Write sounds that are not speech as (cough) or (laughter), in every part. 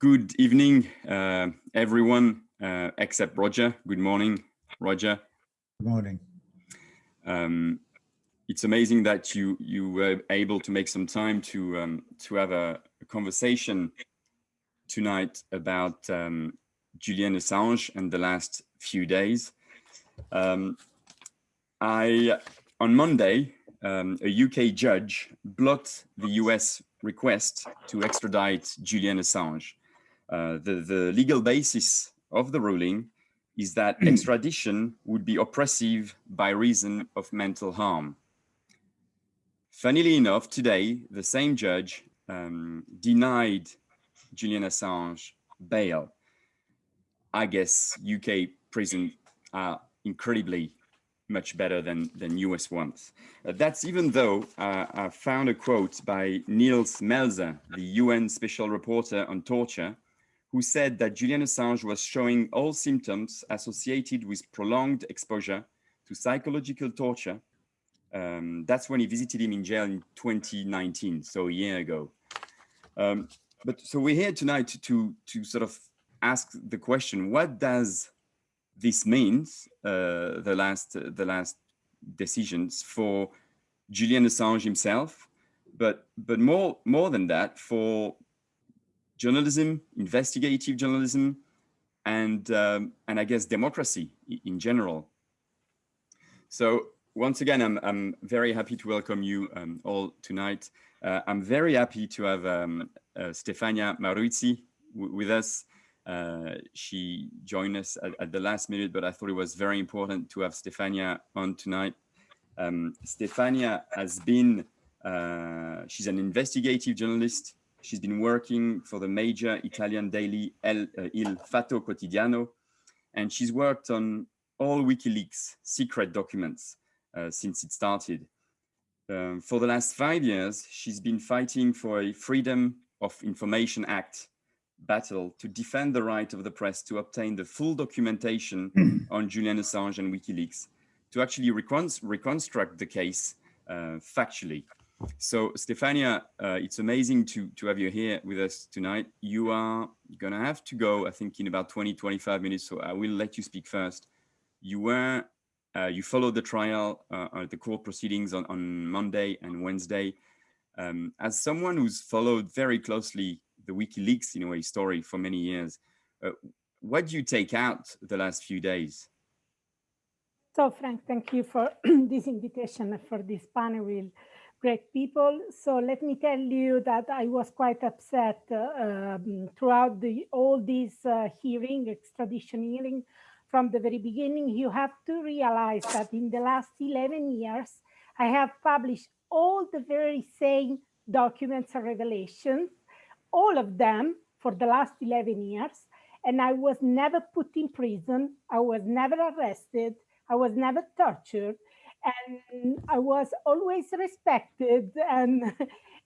Good evening, uh, everyone, uh, except Roger. Good morning, Roger. Good morning. Um, it's amazing that you you were able to make some time to um, to have a, a, conversation tonight about um, Julian Assange and the last few days. Um, I on Monday, um, a UK judge blocked the US request to extradite Julian Assange. Uh, the, the legal basis of the ruling is that hmm. extradition would be oppressive by reason of mental harm. Funnily enough, today, the same judge um, denied Julian Assange bail. I guess UK prisons are incredibly much better than, than US ones. Uh, that's even though uh, I found a quote by Nils Melzer, the UN Special Rapporteur on Torture, who said that Julian Assange was showing all symptoms associated with prolonged exposure to psychological torture. Um, that's when he visited him in jail in 2019, so a year ago. Um, but so we're here tonight to, to, to sort of ask the question, what does this means, uh, the, last, the last decisions for Julian Assange himself, but, but more, more than that, for journalism, investigative journalism, and, um, and I guess democracy in general. So once again, I'm, I'm very happy to welcome you um, all tonight. Uh, I'm very happy to have um, uh, Stefania Maurizi with us. Uh, she joined us at, at, the last minute, but I thought it was very important to have Stefania on tonight. Um, Stefania has been, uh, she's an investigative journalist She's been working for the major Italian daily El, uh, Il Fatto Quotidiano, and she's worked on all WikiLeaks secret documents uh, since it started. Um, for the last five years, she's been fighting for a Freedom of Information Act battle to defend the right of the press to obtain the full documentation (clears throat) on Julian Assange and WikiLeaks, to actually reconstruct the case uh, factually. So Stefania, uh, it's amazing to, to have you here with us tonight. You are going to have to go, I think, in about 20, 25 minutes. So I will let you speak first. You were, uh, you followed the trial, uh, the court proceedings on, on Monday and Wednesday. Um, as someone who's followed very closely the WikiLeaks, in a way, story for many years, uh, what do you take out the last few days? So Frank, thank you for (clears throat) this invitation for this panel great people. So let me tell you that I was quite upset uh, um, throughout the, all these uh, hearing, extradition hearing, from the very beginning. You have to realize that in the last 11 years, I have published all the very same documents and revelations, all of them for the last 11 years. And I was never put in prison. I was never arrested. I was never tortured and I was always respected and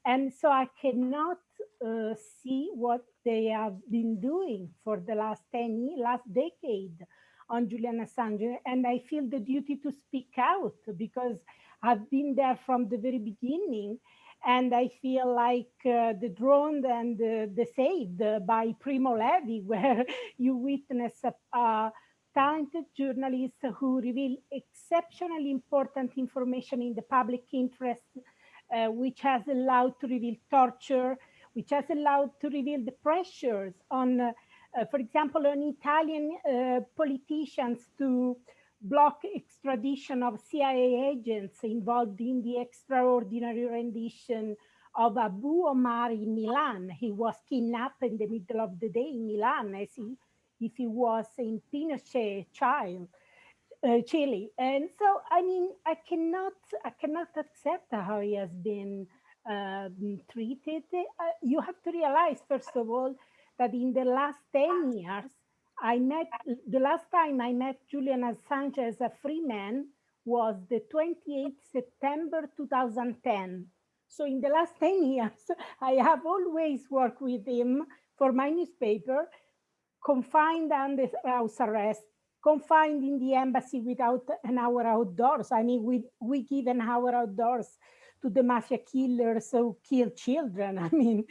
and so I cannot uh, see what they have been doing for the last 10 years, last decade on Julian Assange. And I feel the duty to speak out because I've been there from the very beginning. And I feel like uh, the drowned and uh, the saved by Primo Levi (laughs) where you witness a, a talented journalists who reveal exceptionally important information in the public interest, uh, which has allowed to reveal torture, which has allowed to reveal the pressures on, uh, uh, for example, on Italian uh, politicians to block extradition of CIA agents involved in the extraordinary rendition of Abu Omar in Milan. He was kidnapped in the middle of the day in Milan as he if he was in Pinochet child, uh, Chile. And so, I mean, I cannot, I cannot accept how he has been uh, treated. Uh, you have to realize, first of all, that in the last 10 years, I met, the last time I met Julian Assange as a free man was the 28th September 2010. So in the last 10 years, (laughs) I have always worked with him for my newspaper confined under house arrest, confined in the embassy without an hour outdoors. I mean, we, we give an hour outdoors to the mafia killers who kill children. (laughs) I mean,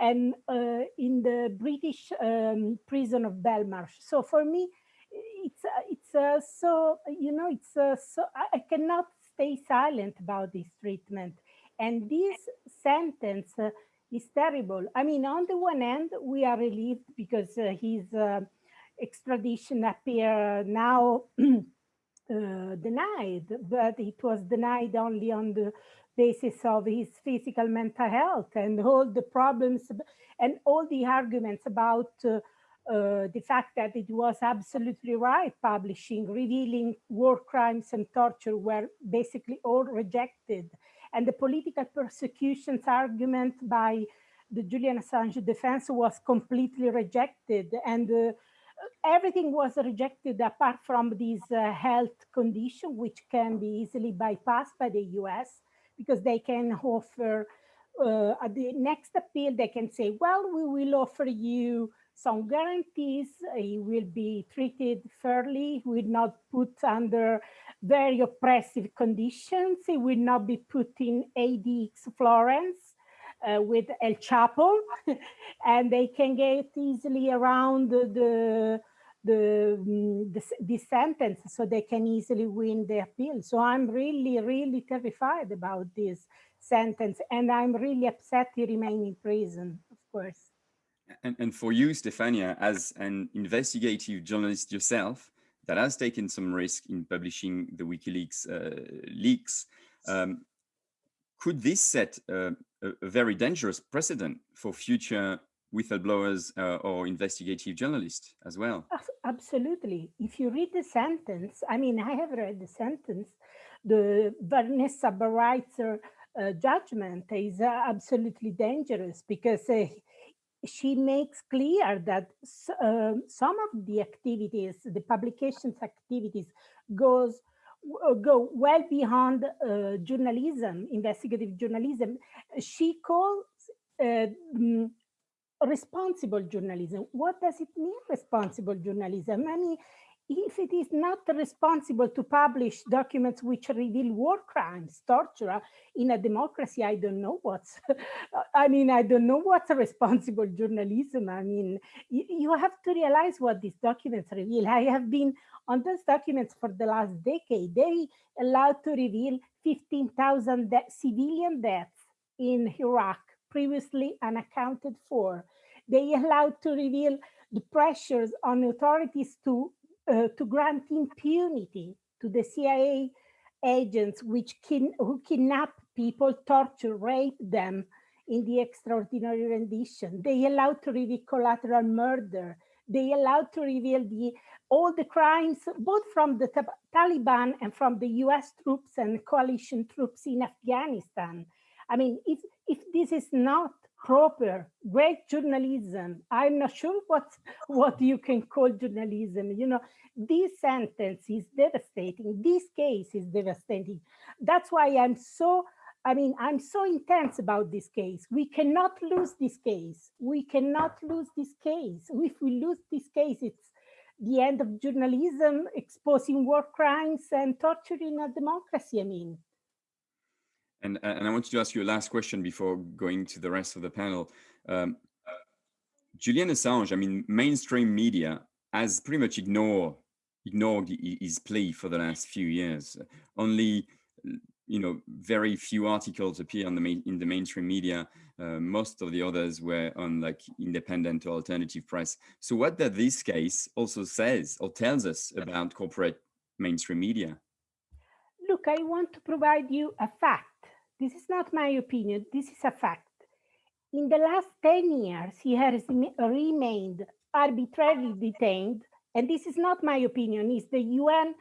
and uh, in the British um, prison of Belmarsh. So for me, it's it's uh, so you know it's uh, so I, I, cannot stay silent about this treatment, and this sentence uh, is terrible. I mean, on the one hand, we are relieved because uh, his extradition appear now. (clears throat) denied, but it was denied only on the basis of his physical mental health and all the problems and all the arguments about uh, uh, the fact that it was absolutely right publishing, revealing war crimes and torture were basically all rejected. And the political persecutions argument by the Julian Assange defense was completely rejected. And uh, everything was rejected apart from this uh, health condition, which can be easily bypassed by the US because they can offer uh, at the next appeal, they can say, well, we will offer you some guarantees. He will be treated fairly, will not put under very oppressive conditions. He will not be put in ADX Florence uh, with El Chapo, (laughs) and they can get easily around the the, mm, the, the sentence so they can easily win the appeal. So I'm really, really terrified about this sentence and I'm really upset he remain in prison, of course. And, and for you, Stefania, as an investigative journalist yourself that has taken some risk in publishing the WikiLeaks uh, leaks, um, could this set uh, a, a very dangerous precedent for future whistleblowers uh, or investigative journalists as well. Absolutely. If you read the sentence, I mean, I have read the sentence, the Vanessa Baraitser uh, judgment is uh, absolutely dangerous because uh, she makes clear that um, some of the activities, the publications activities goes uh, go well beyond uh, journalism, investigative journalism. She calls uh, mm, responsible journalism. What does it mean, responsible journalism? I mean, if it is not responsible to publish documents which reveal war crimes, torture in a democracy, I don't know what's, (laughs) I mean, I don't know what's responsible journalism. I mean, you, you have to realize what these documents reveal. I have been on those documents for the last decade. They allowed to reveal 15,000 de civilian deaths in Iraq previously unaccounted for. They allowed to reveal the pressures on authorities to, uh, to grant impunity to the CIA agents which kin who kidnap people, torture, rape them in the extraordinary rendition. They allowed to reveal collateral murder. They allowed to reveal the all the crimes, both from the Taliban and from the US troops and coalition troops in Afghanistan. I mean, if, if this is not proper, great journalism, I'm not sure what, what you can call journalism. You know, this sentence is devastating. This case is devastating. That's why I'm so, I mean, I'm so intense about this case. We cannot lose this case. We cannot lose this case. If we lose this case, it's the end of journalism, exposing war crimes and torturing a democracy, I mean. And, uh, and I wanted to ask you a last question before going to the rest of the panel. Um, Julian Assange, I mean, mainstream media has pretty much ignored ignored his plea for the last few years. Only, you know, very few articles appear on the main, in the mainstream media. Uh, most of the others were on like independent or alternative press. So what that this case also says or tells us about corporate mainstream media? Look, I want to provide you a fact this is not my opinion, this is a fact. In the last 10 years, he has remained arbitrarily detained, and this is not my opinion, it's the UN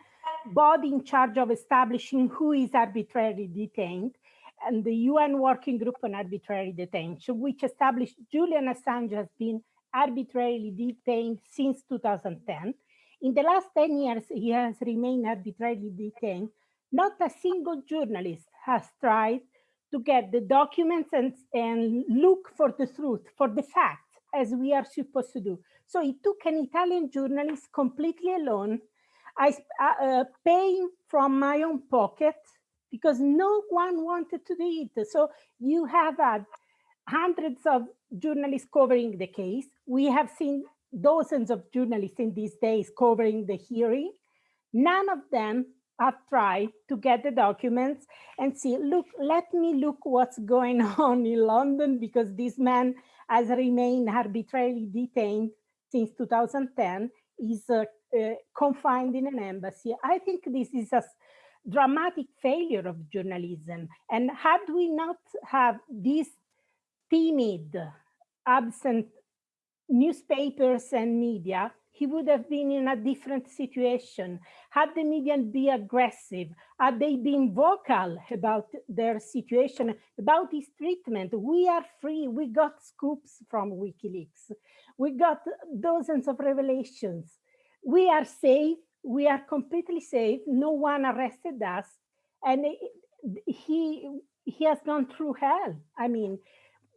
body in charge of establishing who is arbitrarily detained, and the UN Working Group on Arbitrary Detention, which established Julian Assange has been arbitrarily detained since 2010. In the last 10 years, he has remained arbitrarily detained. Not a single journalist has tried to get the documents and, and look for the truth, for the facts, as we are supposed to do. So it took an Italian journalist completely alone, I uh, uh, paying from my own pocket because no one wanted to do it. So you have had hundreds of journalists covering the case. We have seen dozens of journalists in these days covering the hearing. None of them have tried to get the documents and see, look, let me look what's going (laughs) on in London because this man has remained arbitrarily detained since 2010, is uh, uh, confined in an embassy. I think this is a dramatic failure of journalism. And had we not have these timid, absent newspapers and media, he would have been in a different situation. Had the media been aggressive, had they been vocal about their situation, about his treatment, we are free. We got scoops from WikiLeaks. We got dozens of revelations. We are safe. We are completely safe. No one arrested us. And he, he has gone through hell. I mean,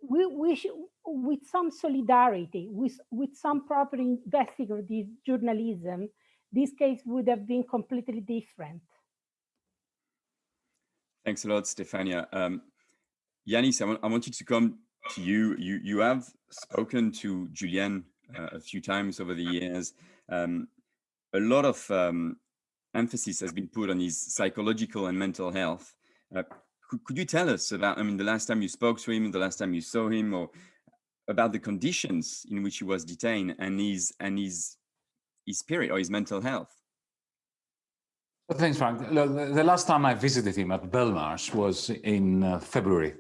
we, should, with some solidarity, with, with some proper investigative journalism, this case would have been completely different. Thanks a lot, Stefania. Um, Yanis, I want, I want you to come to you. You, you have spoken to Julian uh, a few times over the years. Um, a lot of um, emphasis has been put on his psychological and mental health. Uh, could, could you tell us about, I mean, the last time you spoke to him, the last time you saw him, or about the conditions in which he was detained and his and his his spirit or his mental health? Well, thanks, Frank. Look, the last time I visited him at Belmarsh was in uh, February.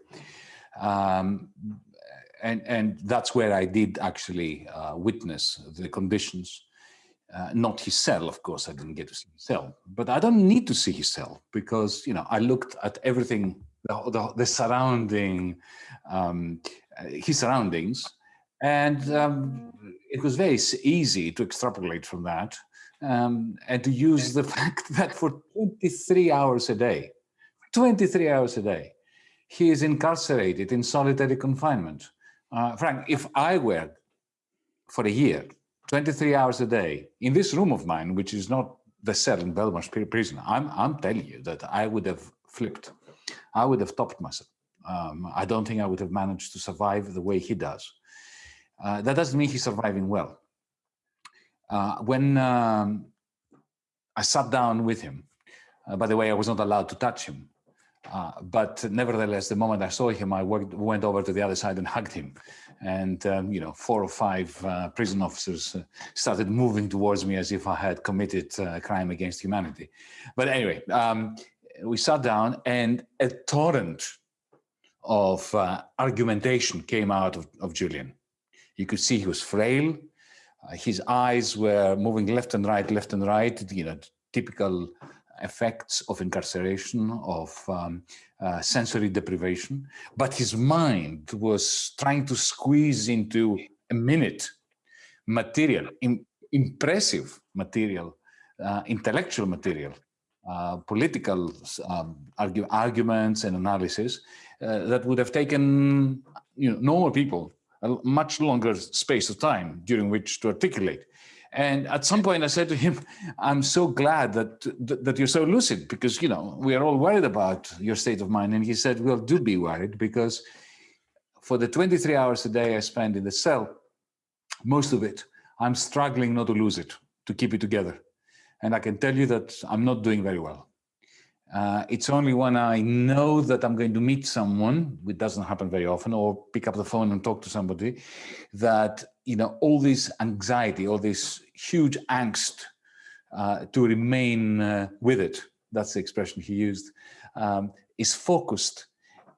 Um, and, and that's where I did actually uh, witness the conditions. Uh, not his cell, of course, I didn't get to see his cell, but I don't need to see his cell because, you know, I looked at everything, the, the, the surrounding, um, his surroundings, and um, it was very easy to extrapolate from that um, and to use the (laughs) fact that for 23 hours a day, 23 hours a day, he is incarcerated in solitary confinement. Uh, Frank, if I were for a year 23 hours a day in this room of mine, which is not the cell in Belmarsh prison, I'm, I'm telling you that I would have flipped. I would have topped myself. Um, I don't think I would have managed to survive the way he does. Uh, that doesn't mean he's surviving well. Uh, when um, I sat down with him, uh, by the way, I was not allowed to touch him. Uh, but nevertheless, the moment I saw him, I worked, went over to the other side and hugged him. And, um, you know, four or five uh, prison officers uh, started moving towards me as if I had committed uh, a crime against humanity. But anyway, um, we sat down and a torrent of uh, argumentation came out of, of Julian. You could see he was frail. Uh, his eyes were moving left and right, left and right, you know, typical effects of incarceration, of um, uh, sensory deprivation, but his mind was trying to squeeze into a minute material, Im impressive material, uh, intellectual material, uh, political um, argue arguments and analysis uh, that would have taken you know, normal people a much longer space of time during which to articulate. And at some point I said to him, (laughs) I'm so glad that, that you're so lucid because, you know, we are all worried about your state of mind. And he said, well, do be worried because for the 23 hours a day I spend in the cell, most of it, I'm struggling not to lose it, to keep it together. And I can tell you that I'm not doing very well. Uh, it's only when I know that I'm going to meet someone, which doesn't happen very often, or pick up the phone and talk to somebody, that you know all this anxiety, all this huge angst uh, to remain uh, with it. That's the expression he used. Um, is focused,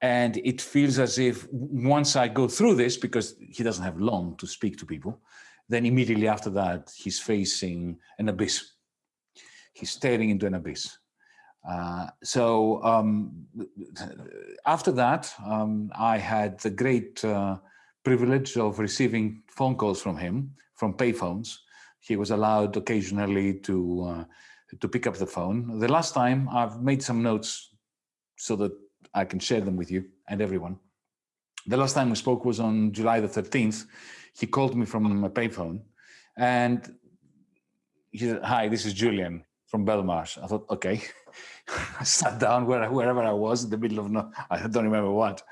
and it feels as if once I go through this, because he doesn't have long to speak to people, then immediately after that he's facing an abyss. He's staring into an abyss uh, so um, after that, um, I had the great uh, privilege of receiving phone calls from him, from payphones. He was allowed occasionally to uh, to pick up the phone. The last time I've made some notes so that I can share them with you and everyone. The last time we spoke was on July the 13th. He called me from a payphone and he said, hi, this is Julian. From Belmarsh. I thought, okay. (laughs) I sat down where, wherever I was in the middle of, no, I don't remember what.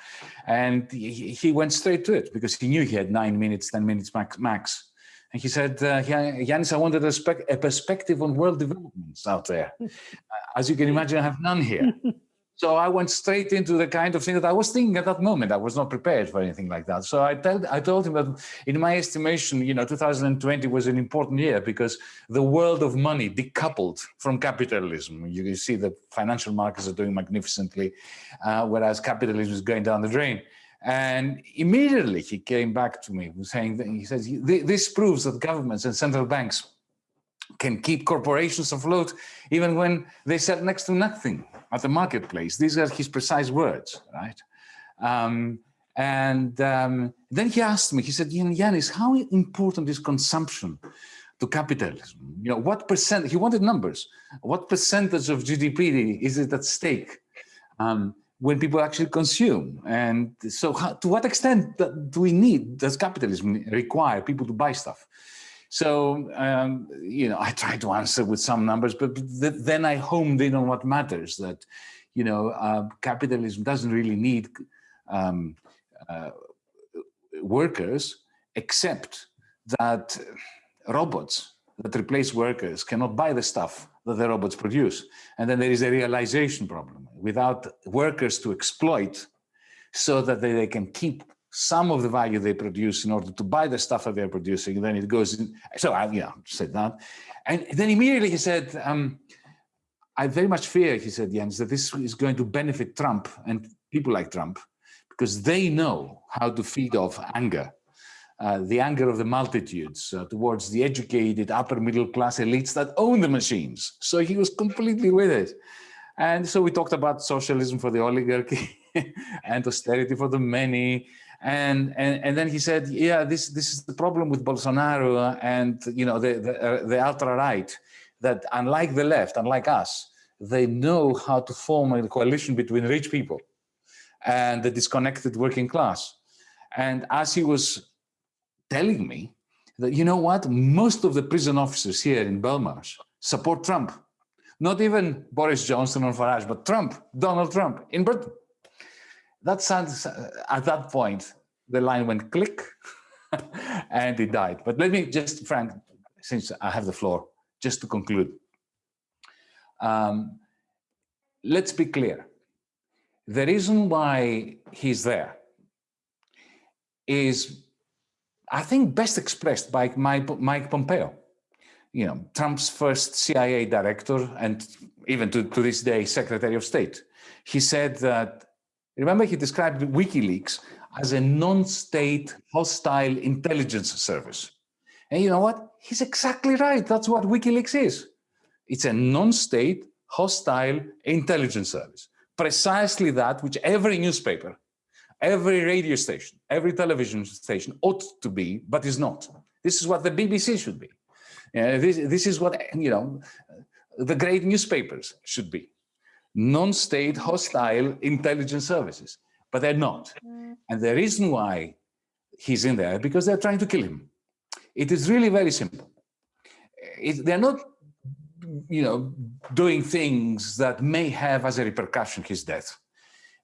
And he, he, went straight to it because he knew he had nine minutes, 10 minutes max. max. And he said, uh, Yanis, I wanted a, a perspective on world developments out there. (laughs) As you can imagine, I have none here. (laughs) So I went straight into the kind of thing that I was thinking at that moment. I was not prepared for anything like that. So I told, I told him that in my estimation, you know, 2020 was an important year because the world of money decoupled from capitalism. You see the financial markets are doing magnificently, uh, whereas capitalism is going down the drain. And immediately he came back to me saying, that, he says, this proves that governments and central banks can keep corporations afloat even when they sell next to nothing at the marketplace. These are his precise words, right? Um, and um, then he asked me, he said, Yanis, how important is consumption to capitalism? You know, what percent, he wanted numbers, what percentage of GDP is it at stake um, when people actually consume? And so how, to what extent do we need, does capitalism require people to buy stuff? So, um, you know, I try to answer with some numbers, but th then I homed in on what matters that, you know, uh, capitalism doesn't really need um, uh, workers, except that robots that replace workers cannot buy the stuff that the robots produce. And then there is a realization problem. Without workers to exploit so that they can keep some of the value they produce in order to buy the stuff that they're producing. then it goes in. So I, you know, said that. And then immediately he said, um, I very much fear, he said, Yanis, that this is going to benefit Trump and people like Trump because they know how to feed off anger. Uh, the anger of the multitudes uh, towards the educated upper middle class elites that own the machines. So he was completely with it. And so we talked about socialism for the oligarchy (laughs) and austerity for the many and, and, and then he said, yeah, this, this is the problem with Bolsonaro and, you know, the, the, uh, the ultra-right, that unlike the left, unlike us, they know how to form a coalition between rich people and the disconnected working class. And as he was telling me that, you know what, most of the prison officers here in Belmarsh support Trump. Not even Boris Johnson or Farage, but Trump, Donald Trump in Britain that sounds, at that point, the line went click (laughs) and it died. But let me just, Frank, since I have the floor, just to conclude. Um, let's be clear. The reason why he's there is, I think, best expressed by Mike Pompeo. You know, Trump's first CIA director and even to, to this day, Secretary of State. He said that Remember, he described WikiLeaks as a non-state hostile intelligence service. And you know what? He's exactly right. That's what WikiLeaks is. It's a non-state hostile intelligence service. Precisely that which every newspaper, every radio station, every television station ought to be, but is not. This is what the BBC should be. Uh, this, this is what, you know, the great newspapers should be non-state hostile intelligence services, but they're not. Mm. And the reason why he's in there, because they're trying to kill him. It is really very simple. It, they're not, you know, doing things that may have as a repercussion his death.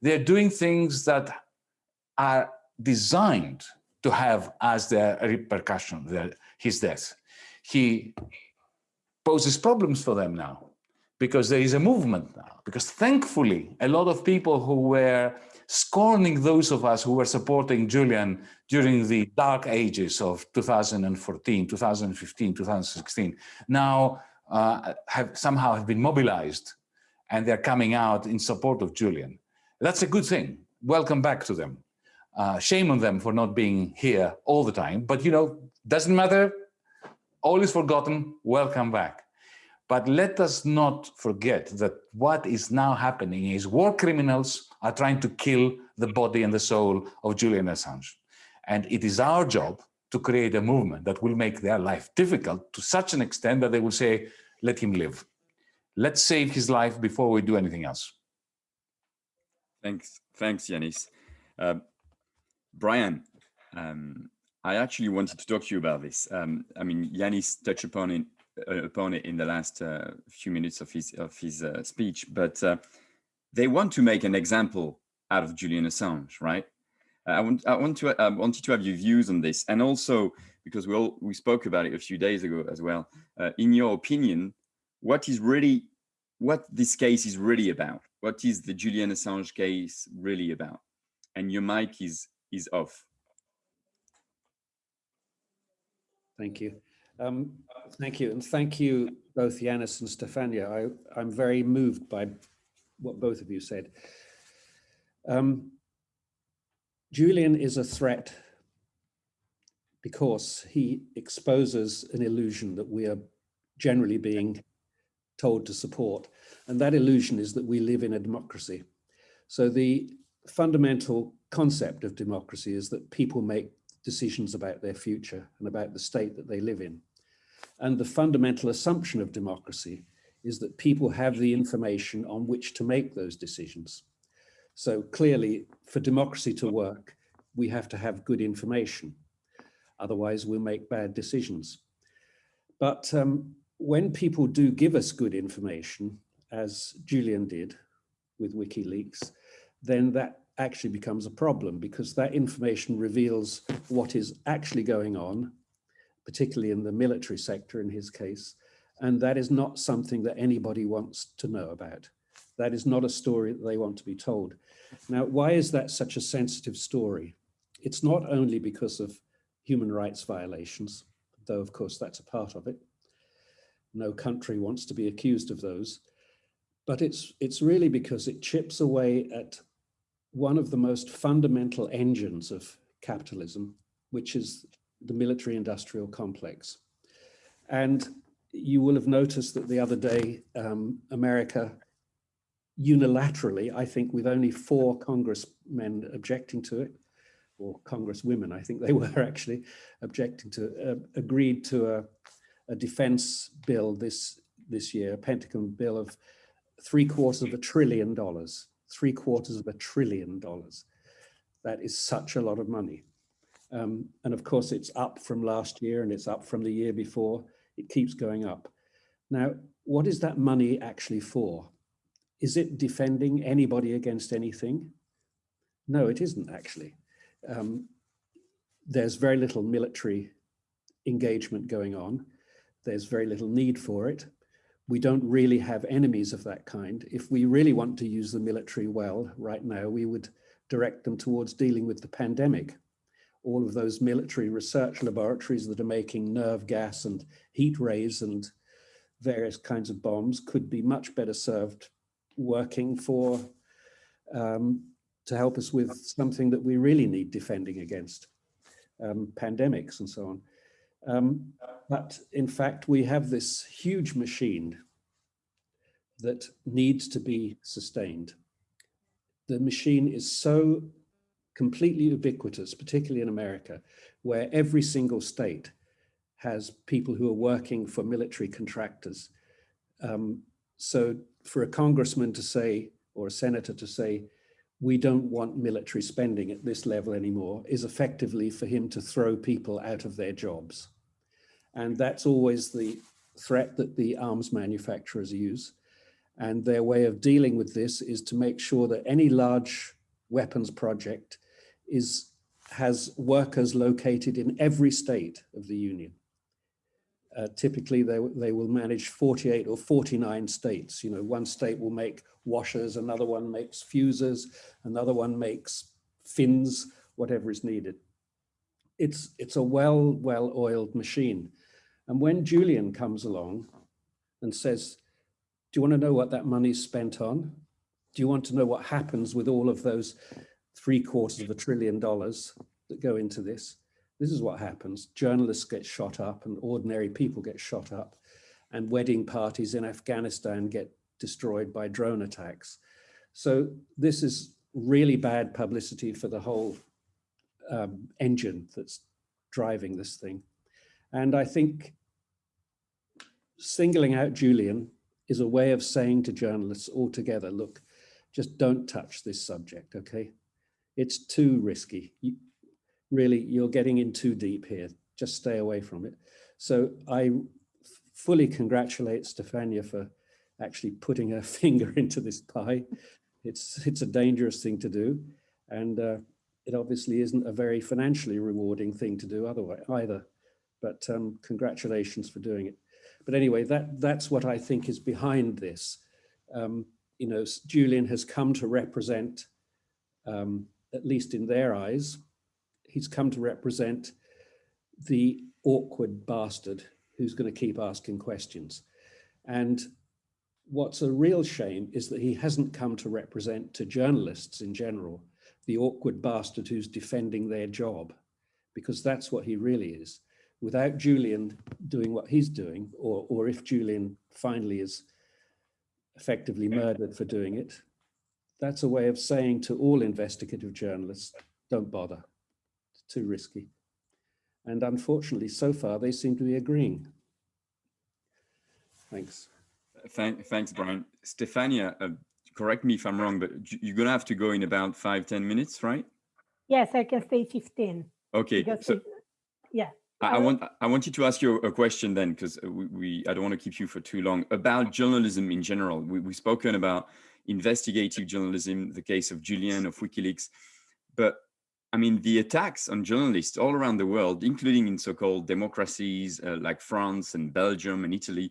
They're doing things that are designed to have as their repercussion their, his death. He poses problems for them now because there is a movement now. Because thankfully, a lot of people who were scorning those of us who were supporting Julian during the dark ages of 2014, 2015, 2016, now uh, have somehow have been mobilized and they're coming out in support of Julian. That's a good thing. Welcome back to them. Uh, shame on them for not being here all the time, but you know, doesn't matter. All is forgotten. Welcome back. But let us not forget that what is now happening is war criminals are trying to kill the body and the soul of Julian Assange. And it is our job to create a movement that will make their life difficult to such an extent that they will say, let him live. Let's save his life before we do anything else. Thanks, thanks, Yanis. Uh, Brian, um, I actually wanted to talk to you about this. Um, I mean, Yanis touched upon it upon it in the last uh, few minutes of his of his uh, speech, but uh, they want to make an example out of Julian Assange, right? I want I want to I wanted to have your views on this, and also because we all we spoke about it a few days ago as well. Uh, in your opinion, what is really what this case is really about? What is the Julian Assange case really about? And your mic is is off. Thank you. Um, thank you. And thank you both Yanis and Stefania. I, I'm very moved by what both of you said. Um, Julian is a threat because he exposes an illusion that we are generally being told to support. And that illusion is that we live in a democracy. So the fundamental concept of democracy is that people make decisions about their future and about the state that they live in. And the fundamental assumption of democracy is that people have the information on which to make those decisions. So clearly, for democracy to work, we have to have good information. Otherwise, we'll make bad decisions. But um, when people do give us good information, as Julian did with WikiLeaks, then that actually becomes a problem because that information reveals what is actually going on, particularly in the military sector in his case, and that is not something that anybody wants to know about. That is not a story that they want to be told. Now, why is that such a sensitive story? It's not only because of human rights violations, though of course that's a part of it. No country wants to be accused of those, but it's, it's really because it chips away at one of the most fundamental engines of capitalism, which is the military industrial complex. And you will have noticed that the other day, um, America unilaterally, I think with only four congressmen objecting to it, or congresswomen, I think they (laughs) were actually objecting to, uh, agreed to a, a defense bill this, this year, a Pentagon bill of three quarters of a trillion dollars three quarters of a trillion dollars. That is such a lot of money. Um, and of course, it's up from last year and it's up from the year before. It keeps going up. Now, what is that money actually for? Is it defending anybody against anything? No, it isn't actually. Um, there's very little military engagement going on. There's very little need for it we don't really have enemies of that kind. If we really want to use the military well right now, we would direct them towards dealing with the pandemic. All of those military research laboratories that are making nerve gas and heat rays and various kinds of bombs could be much better served working for um, to help us with something that we really need defending against, um, pandemics and so on. Um, but in fact, we have this huge machine that needs to be sustained. The machine is so completely ubiquitous, particularly in America, where every single state has people who are working for military contractors. Um, so for a congressman to say, or a senator to say, we don't want military spending at this level anymore is effectively for him to throw people out of their jobs. And that's always the threat that the arms manufacturers use. And their way of dealing with this is to make sure that any large weapons project is has workers located in every state of the union. Uh, typically, they, they will manage 48 or 49 states. You know, one state will make washers, another one makes fuses, another one makes fins, whatever is needed. It's, it's a well, well-oiled machine. And when Julian comes along and says, do you want to know what that money's spent on? Do you want to know what happens with all of those three quarters of a trillion dollars that go into this? This is what happens. Journalists get shot up and ordinary people get shot up and wedding parties in Afghanistan get destroyed by drone attacks. So this is really bad publicity for the whole um, engine that's driving this thing. And I think singling out Julian is a way of saying to journalists altogether, look, just don't touch this subject, okay? It's too risky. You, really, you're getting in too deep here. Just stay away from it. So I fully congratulate Stefania for actually putting her (laughs) finger into this pie. It's, it's a dangerous thing to do. And uh, it obviously isn't a very financially rewarding thing to do otherwise either. But um, congratulations for doing it. But anyway, that, that's what I think is behind this. Um, you know, Julian has come to represent, um, at least in their eyes, he's come to represent the awkward bastard who's going to keep asking questions. And what's a real shame is that he hasn't come to represent to journalists in general, the awkward bastard who's defending their job, because that's what he really is. Without Julian doing what he's doing, or, or if Julian finally is effectively murdered for doing it, that's a way of saying to all investigative journalists, don't bother, it's too risky. And unfortunately, so far, they seem to be agreeing. Thanks. Thank, thanks, Brian. Stefania, uh, correct me if I'm wrong, but you're going to have to go in about five ten minutes, right? Yes, I can stay 15. Okay. So, yeah. I, I, want I want you to ask you a question then, because we, we, I don't want to keep you for too long about journalism in general. We, we've spoken about investigative journalism, the case of Julian of WikiLeaks, but I mean, the attacks on journalists all around the world, including in so-called democracies uh, like France and Belgium and Italy,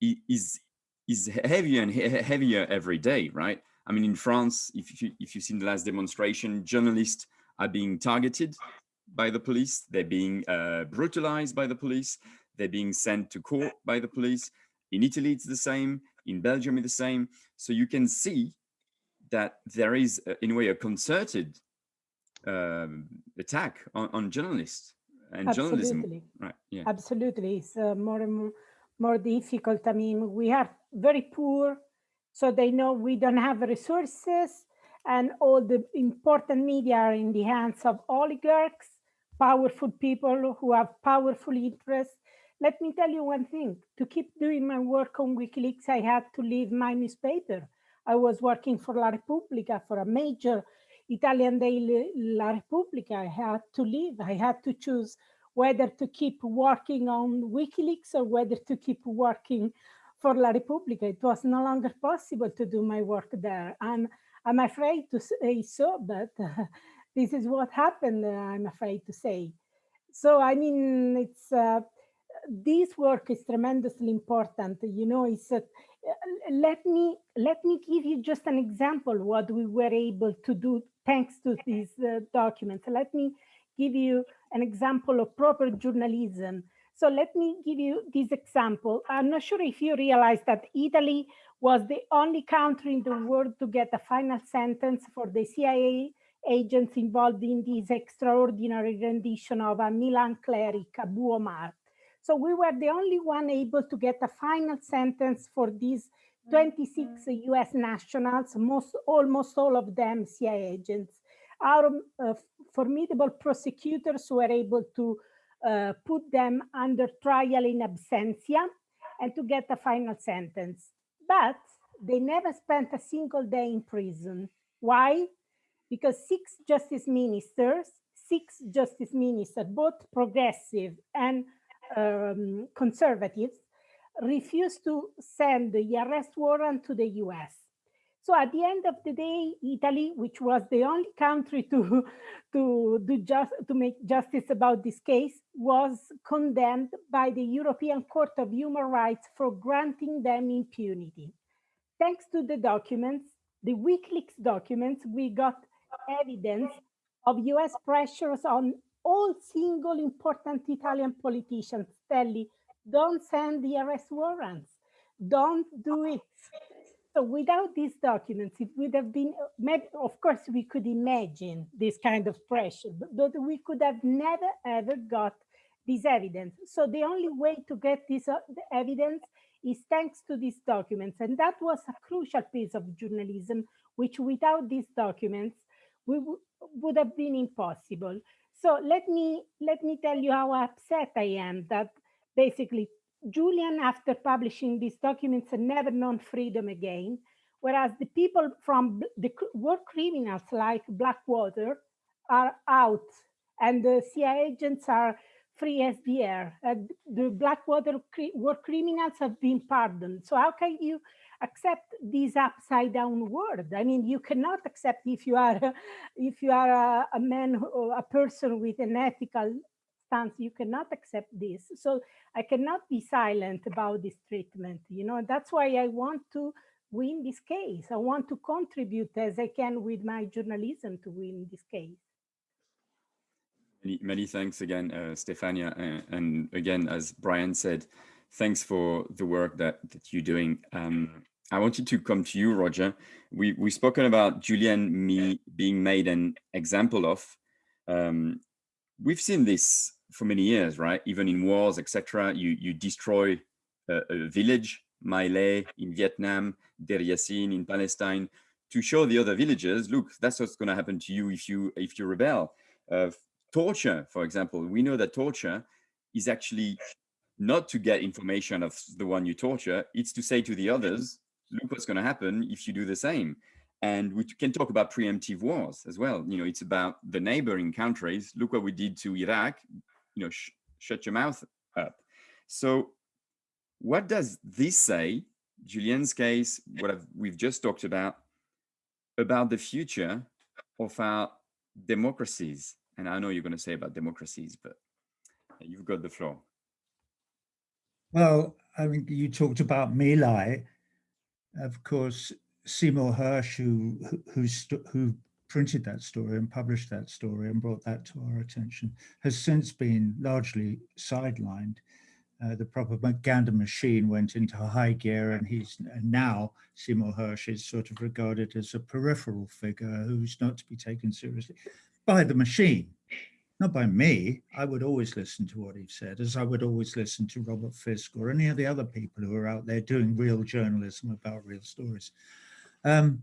is is heavier and heavier every day, right? I mean, in France, if you if you've seen the last demonstration, journalists are being targeted by the police. They're being uh, brutalized by the police. They're being sent to court by the police. In Italy, it's the same. In Belgium, it's the same. So you can see that there is, uh, in a way, a concerted um, attack on, on, journalists and Absolutely. journalism. Right. Yeah. Absolutely. It's uh, more and more, more difficult. I mean, we are very poor, so they know we don't have resources and all the important media are in the hands of oligarchs, powerful people who have powerful interests. Let me tell you one thing, to keep doing my work on WikiLeaks, I had to leave my newspaper. I was working for La Repubblica, for a major Italian daily La Repubblica, I had to leave. I had to choose whether to keep working on WikiLeaks or whether to keep working for La Repubblica. It was no longer possible to do my work there. And I'm afraid to say so, but (laughs) this is what happened, uh, I'm afraid to say. So, I mean, it's uh, this work is tremendously important. You know, it's uh, let me let me give you just an example what we were able to do thanks to these uh, documents. Let me give you an example of proper journalism. So let me give you this example. I'm not sure if you realize that Italy was the only country in the world to get a final sentence for the CIA agents involved in this extraordinary rendition of a Milan cleric, Abu Omar. So we were the only one able to get a final sentence for these 26 US nationals, most, almost all of them CIA agents. Our uh, formidable prosecutors were able to uh, put them under trial in absentia and to get a final sentence. But they never spent a single day in prison. Why? Because six justice ministers, six justice ministers, both progressive and um, conservatives, refused to send the arrest warrant to the US. So at the end of the day, Italy, which was the only country to, (laughs) to, do just, to make justice about this case, was condemned by the European Court of Human Rights for granting them impunity. Thanks to the documents, the WikiLeaks documents, we got evidence of US pressures on all single important Italian politicians, telling don't send the arrest warrants. Don't do it. So without these documents, it would have been, of course, we could imagine this kind of pressure, but, but we could have never, ever got this evidence. So the only way to get this uh, evidence is thanks to these documents. And that was a crucial piece of journalism, which without these documents, we would have been impossible. So let me let me tell you how upset I am that basically Julian, after publishing these documents, had never known freedom again, whereas the people from the war criminals like Blackwater are out and the CIA agents are free as the air. The Blackwater war criminals have been pardoned. So how can you accept this upside down world? I mean, you cannot accept if you are if you are a, a man or a person with an ethical stance, you cannot accept this. So I cannot be silent about this treatment. You know, that's why I want to win this case. I want to contribute as I can with my journalism to win this case. Many, many thanks again, uh, Stefania. And, and, again, as Brian said, thanks for the work that, that you're doing. Um, I wanted to come to you, Roger. We, we've spoken about Julian me being made an example of. Um, we've seen this for many years, right? Even in wars, etc. You, you destroy a, a village, My Lai in Vietnam, Deir Yassin in Palestine, to show the other villagers, look, that's what's going to happen to you if you if you rebel. Uh, torture, for example, we know that torture is actually not to get information of the one you torture, it's to say to the others, look what's going to happen if you do the same. And we can talk about preemptive wars as well. You know, it's about the neighboring countries. Look what we did to Iraq, you know, sh shut your mouth up. So what does this say, Julian's case, what I've, we've just talked about, about the future of our democracies and I know you're going to say about democracies, but you've got the floor. Well, I mean, you talked about My Lai. Of course, Seymour Hersh, who who who printed that story and published that story and brought that to our attention, has since been largely sidelined. Uh, the propaganda machine went into high gear and he's and now Seymour Hersh is sort of regarded as a peripheral figure who's not to be taken seriously by the machine, not by me. I would always listen to what he said, as I would always listen to Robert Fisk or any of the other people who are out there doing real journalism about real stories. Um,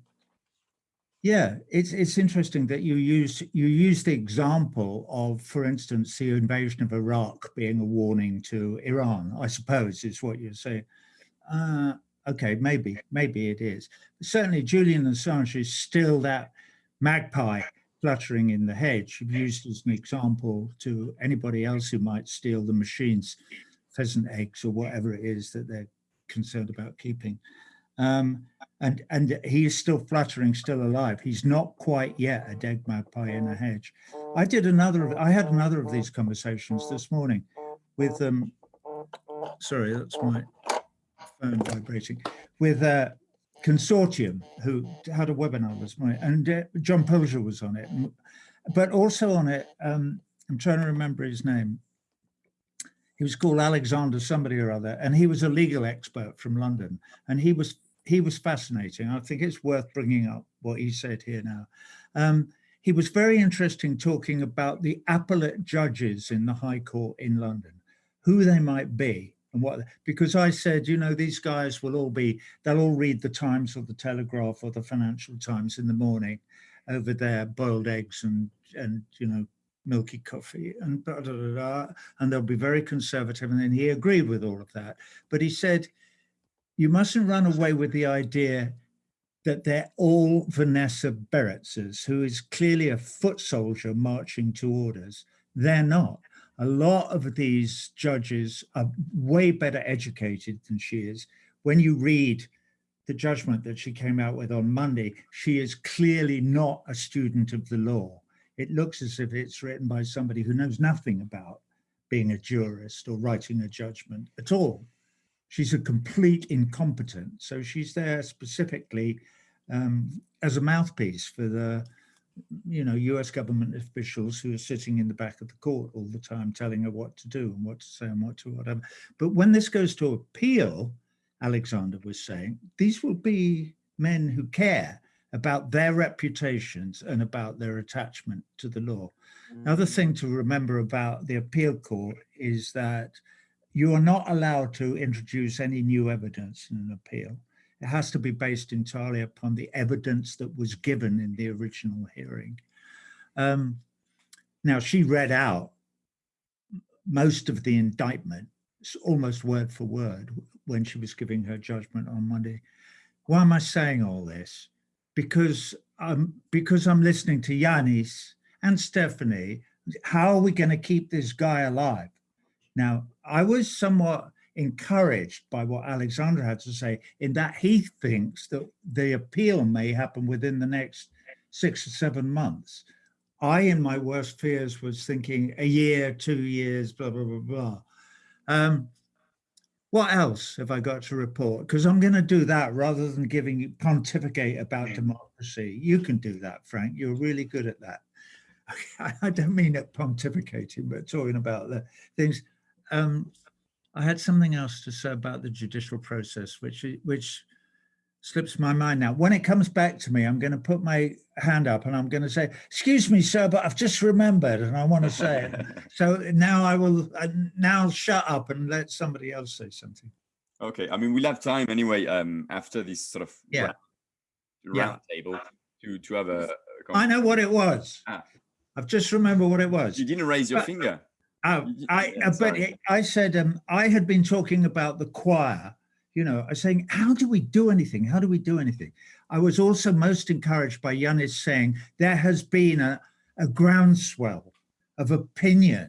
yeah, it's it's interesting that you use you use the example of, for instance, the invasion of Iraq being a warning to Iran. I suppose is what you're saying. Uh, okay, maybe maybe it is. Certainly, Julian Assange is still that magpie fluttering in the hedge, used as an example to anybody else who might steal the machine's pheasant eggs or whatever it is that they're concerned about keeping. Um, and and he is still fluttering, still alive. He's not quite yet a dead magpie in a hedge. I did another. I had another of these conversations this morning with um. Sorry, that's my phone vibrating. With uh, consortium who had a webinar this morning and uh, John Pilger was on it. But also on it um, I'm trying to remember his name. He was called Alexander somebody or other and he was a legal expert from London and he was he was fascinating. I think it's worth bringing up what he said here now. Um, he was very interesting talking about the appellate judges in the High Court in London who they might be and what because I said, you know, these guys will all be they'll all read the Times or the Telegraph or the Financial Times in the morning over there, boiled eggs and and you know milky coffee and blah, blah, blah, and they'll be very conservative and then he agreed with all of that but he said you mustn't run away with the idea that they're all Vanessa Baraitsers, who is clearly a foot soldier marching to orders. They're not a lot of these judges are way better educated than she is. When you read the judgment that she came out with on Monday, she is clearly not a student of the law. It looks as if it's written by somebody who knows nothing about being a jurist or writing a judgment at all. She's a complete incompetent. So she's there specifically um, as a mouthpiece for the you know, US government officials who are sitting in the back of the court all the time telling her what to do and what to say and what to whatever. But when this goes to appeal, Alexander was saying, these will be men who care about their reputations and about their attachment to the law. Mm. Another thing to remember about the appeal court is that you are not allowed to introduce any new evidence in an appeal. It has to be based entirely upon the evidence that was given in the original hearing. Um, now, she read out most of the indictment, almost word for word, when she was giving her judgment on Monday. Why am I saying all this? Because I'm, because I'm listening to Yanis and Stephanie. How are we going to keep this guy alive? Now, I was somewhat encouraged by what Alexander had to say in that he thinks that the appeal may happen within the next six or seven months. I, in my worst fears, was thinking a year, two years, blah, blah, blah, blah. Um, what else have I got to report? Because I'm going to do that rather than giving you pontificate about democracy. You can do that, Frank. You're really good at that. (laughs) I don't mean it pontificating, but talking about the things. Um, I had something else to say about the judicial process, which which slips my mind now. When it comes back to me, I'm going to put my hand up and I'm going to say, excuse me, sir, but I've just remembered and I want to say it. (laughs) So now I will, uh, now shut up and let somebody else say something. Okay. I mean, we'll have time anyway um, after this sort of yeah. round, round yeah. table to, to have a, a I know what it was. Ah. I've just remembered what it was. You didn't raise your but, finger. Oh, I, yeah, but it, I said, um, I had been talking about the choir you know, I was saying, how do we do anything? How do we do anything? I was also most encouraged by Yanis saying there has been a, a groundswell of opinion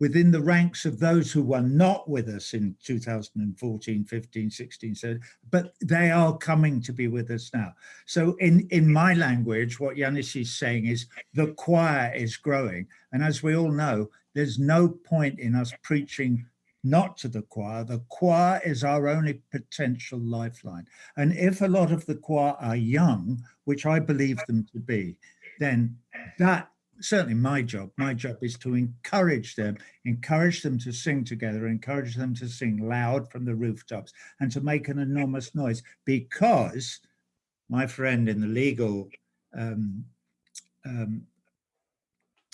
within the ranks of those who were not with us in 2014, 15, 16, so, but they are coming to be with us now. So in, in my language, what Yanis is saying is the choir is growing. And as we all know, there's no point in us preaching not to the choir. The choir is our only potential lifeline. And if a lot of the choir are young, which I believe them to be, then that certainly my job, my job is to encourage them, encourage them to sing together, encourage them to sing loud from the rooftops and to make an enormous noise because my friend in the legal um, um,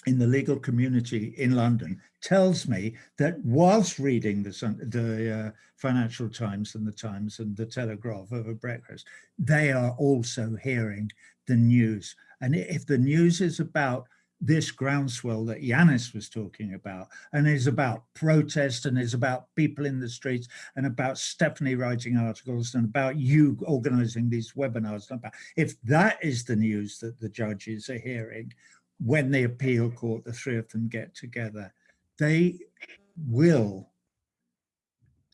in the legal community in London tells me that whilst reading the, the uh, Financial Times and the Times and the Telegraph over breakfast, they are also hearing the news. And if the news is about this groundswell that Yanis was talking about and is about protest and is about people in the streets and about Stephanie writing articles and about you organizing these webinars. If that is the news that the judges are hearing, when the appeal court, the three of them get together, they will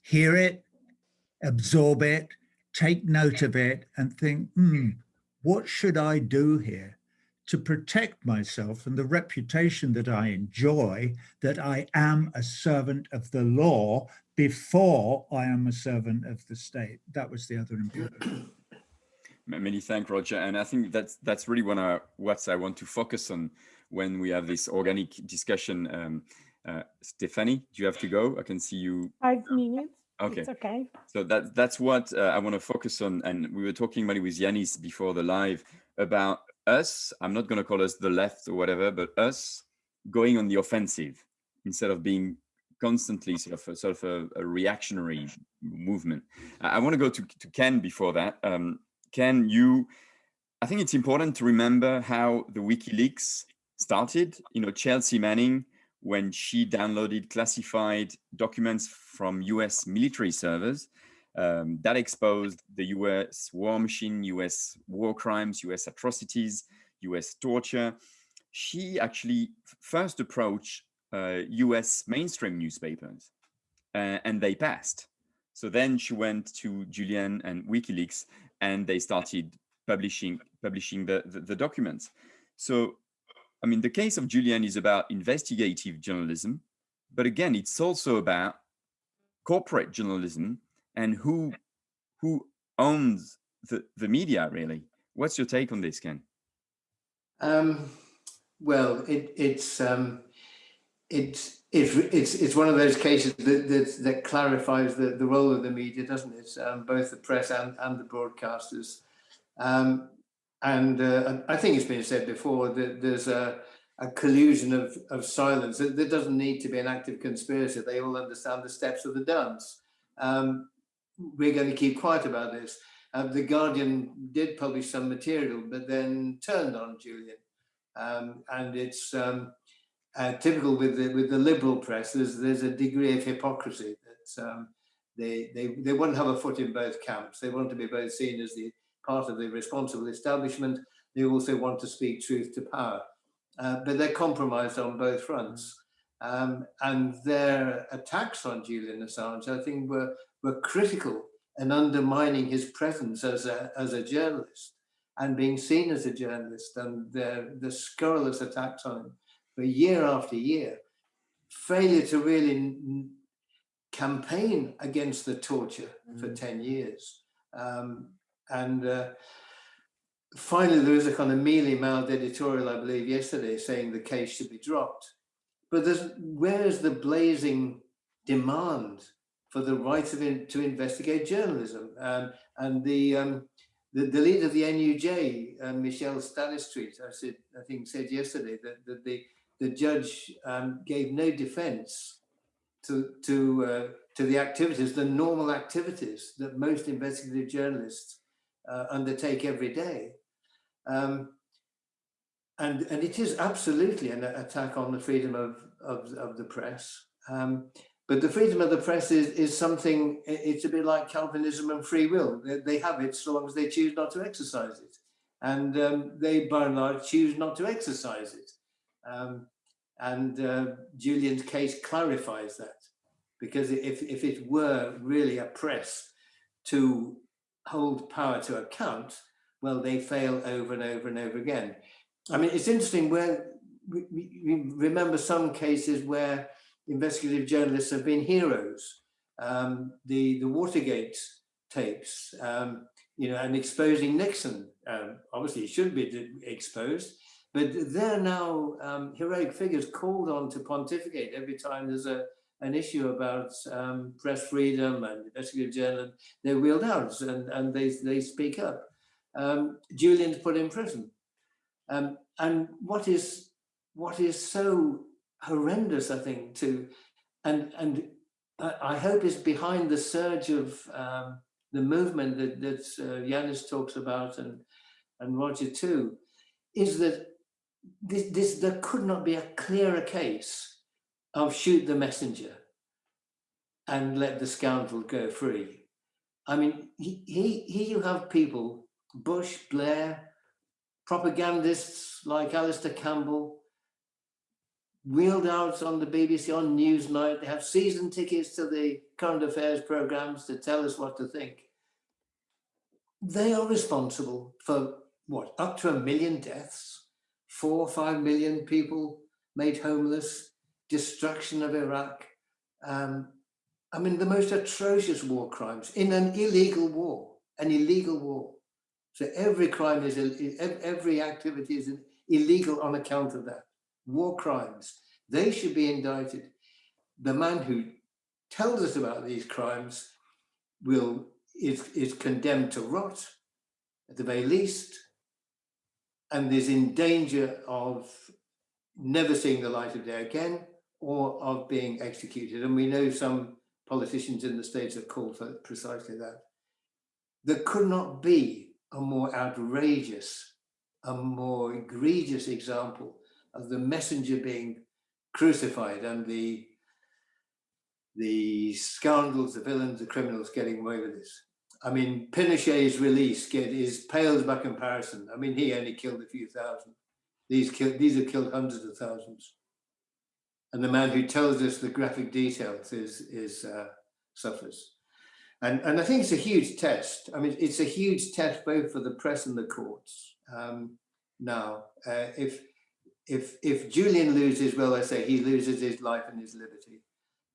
hear it, absorb it, take note of it and think, hmm, what should I do here to protect myself and the reputation that I enjoy, that I am a servant of the law before I am a servant of the state. That was the other important. Many thanks, Roger. And I think that's that's really one of what I want to focus on when we have this organic discussion. Um, uh, Stephanie, do you have to go? I can see you. Five minutes. Okay. It's okay. So that that's what uh, I want to focus on. And we were talking maybe with Yanis before the live about us. I'm not going to call us the left or whatever, but us going on the offensive instead of being constantly sort of a, sort of a, a reactionary movement. I, I want to go to, to Ken before that. Um, Ken, you, I think it's important to remember how the WikiLeaks started. You know, Chelsea Manning, when she downloaded classified documents from US military servers, um, that exposed the US war machine, US war crimes, US atrocities, US torture. She actually first approached uh, US mainstream newspapers uh, and they passed. So then she went to Julian and WikiLeaks and they started publishing publishing the, the, the documents. So, I mean, the case of Julian is about investigative journalism, but again, it's also about corporate journalism and who who owns the, the media really. What's your take on this, Ken? Um, well, it, it's um, it's it's it's it's one of those cases that that, that clarifies the, the role of the media, doesn't it? Um, both the press and and the broadcasters. Um, and uh, I think it's been said before that there's a, a collusion of, of silence. There doesn't need to be an active conspiracy. They all understand the steps of the dance. Um, we're going to keep quiet about this. Uh, the Guardian did publish some material, but then turned on Julian. Um, and it's um, uh, typical with the with the liberal press. There's there's a degree of hypocrisy that um, they they they want to have a foot in both camps. They want to be both seen as the part of the responsible establishment. They also want to speak truth to power, uh, but they're compromised on both fronts. Um, and their attacks on Julian Assange, I think, were, were critical in undermining his presence as a, as a journalist and being seen as a journalist and the, the scurrilous attacks on him year after year. Failure to really campaign against the torture mm. for 10 years. Um, and uh, finally, there was a kind of mealy-mouthed editorial, I believe, yesterday saying the case should be dropped. But there's, where is the blazing demand for the right of in, to investigate journalism? Um, and the, um, the, the leader of the NUJ, uh, Michelle Stanistreet, I said, I think said yesterday that, that the the judge um, gave no defence to to uh, to the activities, the normal activities that most investigative journalists uh, undertake every day. Um, and, and it is absolutely an attack on the freedom of, of, of the press. Um, but the freedom of the press is, is something, it's a bit like Calvinism and free will. They, they have it so long as they choose not to exercise it. And um, they, by and large, choose not to exercise it. Um, and uh, Julian's case clarifies that. Because if, if it were really a press to hold power to account, well, they fail over and over and over again. I mean, it's interesting where we, remember some cases where investigative journalists have been heroes. Um, the, the Watergate tapes, um, you know, and exposing Nixon, um, obviously he shouldn't be exposed, but they're now um, heroic figures called on to pontificate every time there's a, an issue about um, press freedom and investigative journalism. They're wheeled out and, and they, they speak up. Um, Julian's put in prison. Um, and what is what is so horrendous, I think, to and and I hope is behind the surge of um, the movement that that uh, Yanis talks about and and Roger too, is that this, this there could not be a clearer case of shoot the messenger and let the scoundrel go free. I mean, he, he, here you have people, Bush, Blair, propagandists like Alastair Campbell, wheeled out on the BBC on Newsnight. They have season tickets to the current affairs programs to tell us what to think. They are responsible for what, up to a million deaths, four or five million people made homeless, destruction of Iraq. Um, I mean, the most atrocious war crimes in an illegal war, an illegal war. So every crime is, every activity is illegal on account of that. War crimes, they should be indicted. The man who tells us about these crimes will is, is condemned to rot at the very least and is in danger of never seeing the light of day again or of being executed. And we know some politicians in the States have called for precisely that. There could not be a more outrageous, a more egregious example of the messenger being crucified and the the scoundrels, the villains, the criminals getting away with this. I mean, Pinochet's release get, is pales by comparison. I mean, he only killed a few thousand. These killed, these have killed hundreds of thousands. And the man who tells us the graphic details is, is uh, suffers. And, and I think it's a huge test. I mean, it's a huge test both for the press and the courts. Um, now, uh, if, if, if Julian loses, well, I say he loses his life and his liberty.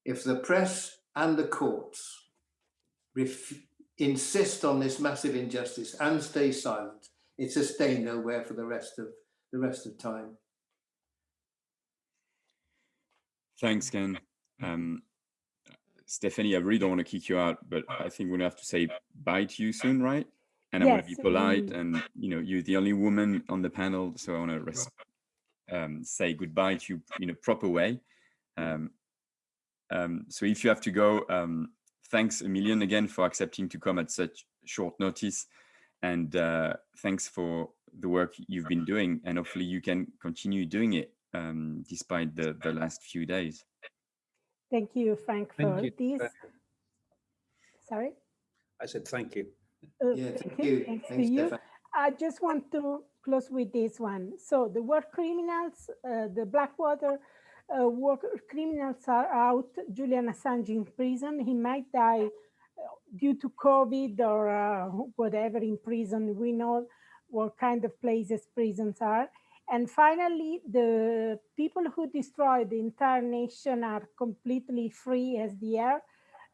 If the press and the courts insist on this massive injustice and stay silent, it's a stay nowhere for the rest of the rest of time. Thanks, Ken. Um, Stephanie, I really don't want to kick you out, but I think we're gonna have to say bye to you soon, right? And I yes, want to be polite, and you know, you're the only woman on the panel, so I want to um, say goodbye to you in a proper way. Um, um, so if you have to go, um, thanks a million again for accepting to come at such short notice. And uh, thanks for the work you've been doing. And hopefully you can continue doing it um, despite the, the last few days. Thank you, Frank, for thank you. this. Sorry? I said thank you. Uh, yeah, thank you. Thanks, Thanks to you. I just want to close with this one. So the word criminals, uh, the Blackwater uh, criminals are out, Julian Assange in prison, he might die due to COVID or uh, whatever in prison, we know what kind of places prisons are. And finally, the people who destroyed the entire nation are completely free as the air,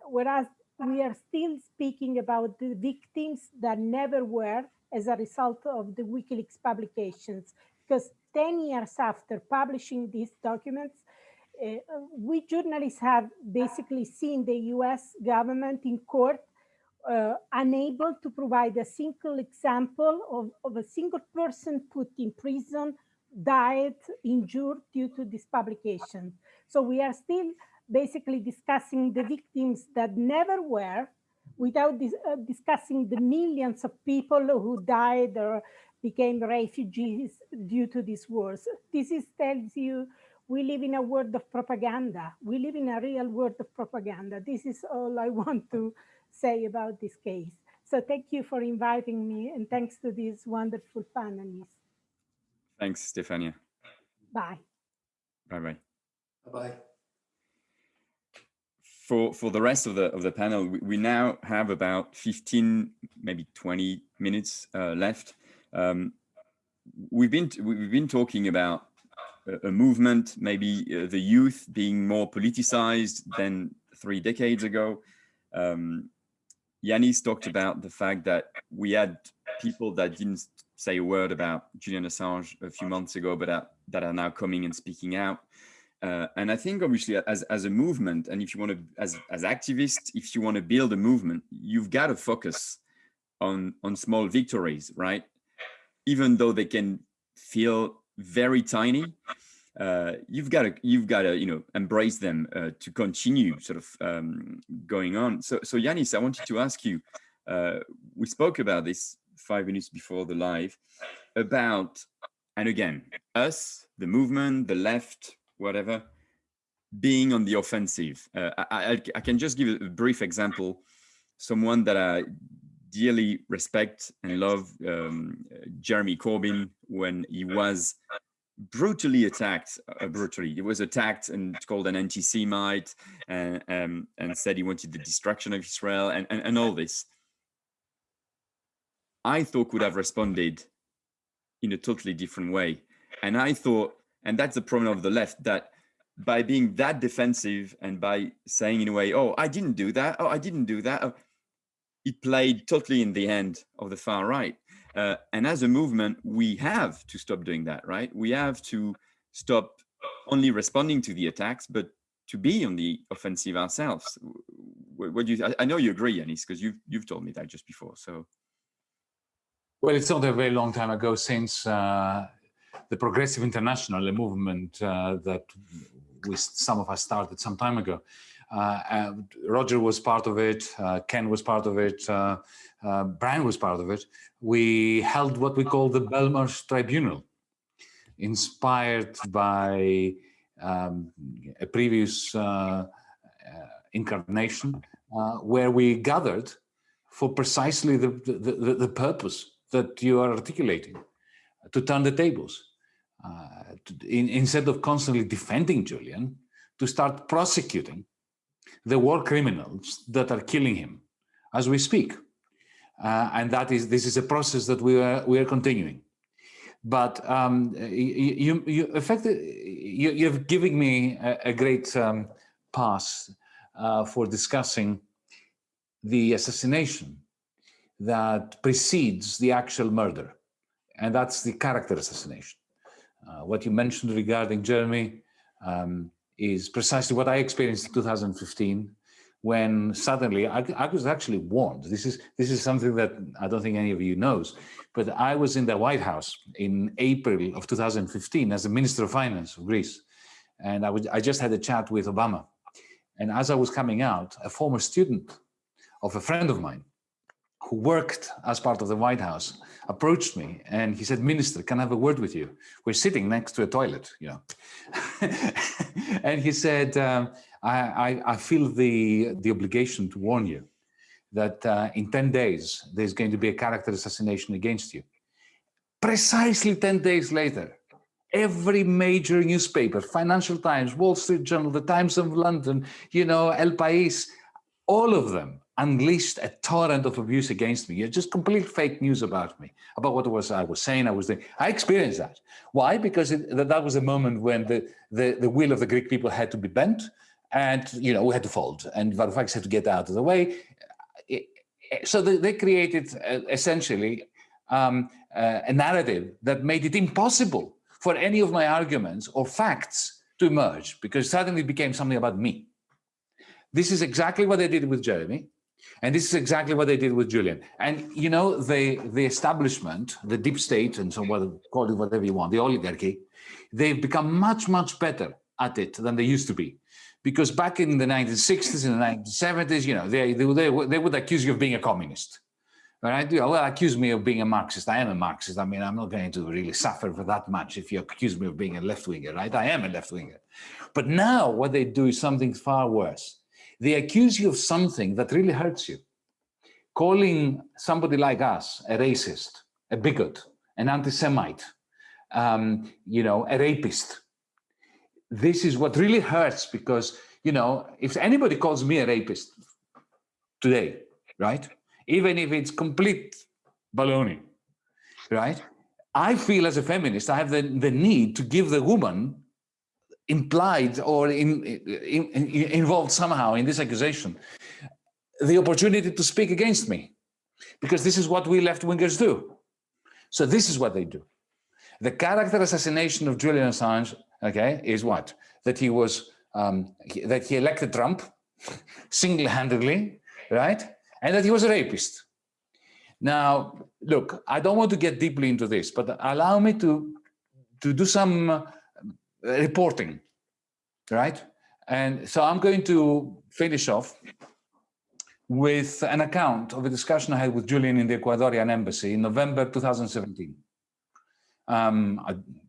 whereas we are still speaking about the victims that never were as a result of the WikiLeaks publications. Because 10 years after publishing these documents, uh, we journalists have basically seen the US government in court uh, unable to provide a single example of, of a single person put in prison, died, injured due to this publication. So we are still basically discussing the victims that never were without dis uh, discussing the millions of people who died or became refugees due to these wars. This is tells you we live in a world of propaganda. We live in a real world of propaganda. This is all I (laughs) want to say about this case. So thank you for inviting me and thanks to these wonderful panelists. Thanks, Stefania. Bye. Bye-bye. Bye-bye. For, for the rest of the of the panel, we, we now have about 15, maybe 20 minutes uh, left. Um, we've been we've been talking about a, movement, maybe uh, the youth being more politicized than three decades ago. Um, Yanis talked about the fact that we had people that didn't say a word about Julian Assange a few months ago, but that, that are now coming and speaking out. Uh, and I think obviously as, as a movement, and if you want to, as, as activists, if you want to build a movement, you've got to focus on, on small victories, right? Even though they can feel very tiny, uh, you've got to you've got to you know embrace them uh, to continue sort of um, going on. So so Yanis, I wanted to ask you. Uh, we spoke about this five minutes before the live about and again us the movement the left whatever being on the offensive uh, I, I, I, can just give a brief example someone that i dearly respect and love um, jeremy corbyn when he was brutally attacked uh, brutally. He was attacked and called an anti-semite and um, and said he wanted the destruction of israel and, and and all this. I thought would have responded in a totally different way. And i thought and that's the problem of the left that by being that defensive and by saying in a way oh i didn't do that. Oh i didn't do that. Oh, it played totally in the hand of the far right uh, and as a movement, we have to stop doing that, right? We have to stop only responding to the attacks, but to be on the offensive ourselves. What, what do you? I, I, know you agree, Yanis, because you've you've told me that just before. So, well, it's not a very long time ago since uh, the Progressive International, a movement uh, that we some of us started some time ago. Uh, Roger was part of it. Uh, Ken was part of it. Uh, Brian was part of it we held what we call the Belmarsh Tribunal, inspired by um, a previous uh, uh, incarnation, uh, where we gathered for precisely the, the, the, the, purpose that you are articulating, to turn the tables. Uh, to, in, instead of constantly defending Julian, to start prosecuting the war criminals that are killing him as we speak. Uh, and that is this is a process that we are we are continuing. But um, you you effectively you, you've given me a, a great um, pass uh, for discussing the assassination that precedes the actual murder, and that's the character assassination. Uh, what you mentioned regarding Jeremy um, is precisely what I experienced in 2015 when suddenly I, I, was actually warned. This is this is something that I don't think any of you knows, but I was in the White House in April of 2015 as the Minister of Finance of Greece, and I, would, I just had a chat with Obama, and as I was coming out, a former student of a friend of mine who worked as part of the White House approached me and he said, Minister, can I have a word with you? We're sitting next to a toilet, you know. (laughs) and he said, um, I, I, I, feel the, the obligation to warn you that uh, in 10 days, there's going to be a character assassination against you. Precisely 10 days later, every major newspaper, Financial Times, Wall Street Journal, the Times of London, you know, El País, all of them unleashed a torrent of abuse against me. Just complete fake news about me, about what was I was saying, I was doing. I experienced that. Why? Because it, that was a moment when the, the, the will of the Greek people had to be bent and, you know, we had to fold and Varoufakis had to get out of the way. so they, they created uh, essentially um, uh, a narrative that made it impossible for any of my arguments or facts to emerge because suddenly it became something about me. This is exactly what they did with Jeremy. And this is exactly what they did with Julian. And you know, the, the establishment, the deep state, and so what, call it whatever you want, the oligarchy, they've become much, much better at it than they used to be. Because back in the 1960s and the 1970s, you know, they, they, they, they would accuse you of being a communist. Right? Well, accuse me of being a Marxist. I am a Marxist. I mean, I'm not going to really suffer for that much if you accuse me of being a left-winger, right? I am a left-winger. But now what they do is something far worse they accuse you of something that really hurts you. Calling somebody like us a racist, a bigot, an anti-Semite, um, you know, a rapist. This is what really hurts because, you know, if anybody calls me a rapist today, right? Even if it's complete baloney, right? I feel as a feminist, I have the, the need to give the woman implied or in, in, in, involved somehow in this accusation, the opportunity to speak against me, because this is what we left-wingers do. So this is what they do. The character assassination of Julian Assange, okay, is what? That he was, um, that he elected Trump (laughs) single-handedly, right? And that he was a rapist. Now, look, I don't want to get deeply into this, but allow me to, to do some reporting, right? And so I'm going to finish off with an account of a discussion I had with Julian in the Ecuadorian embassy in November 2017. Um,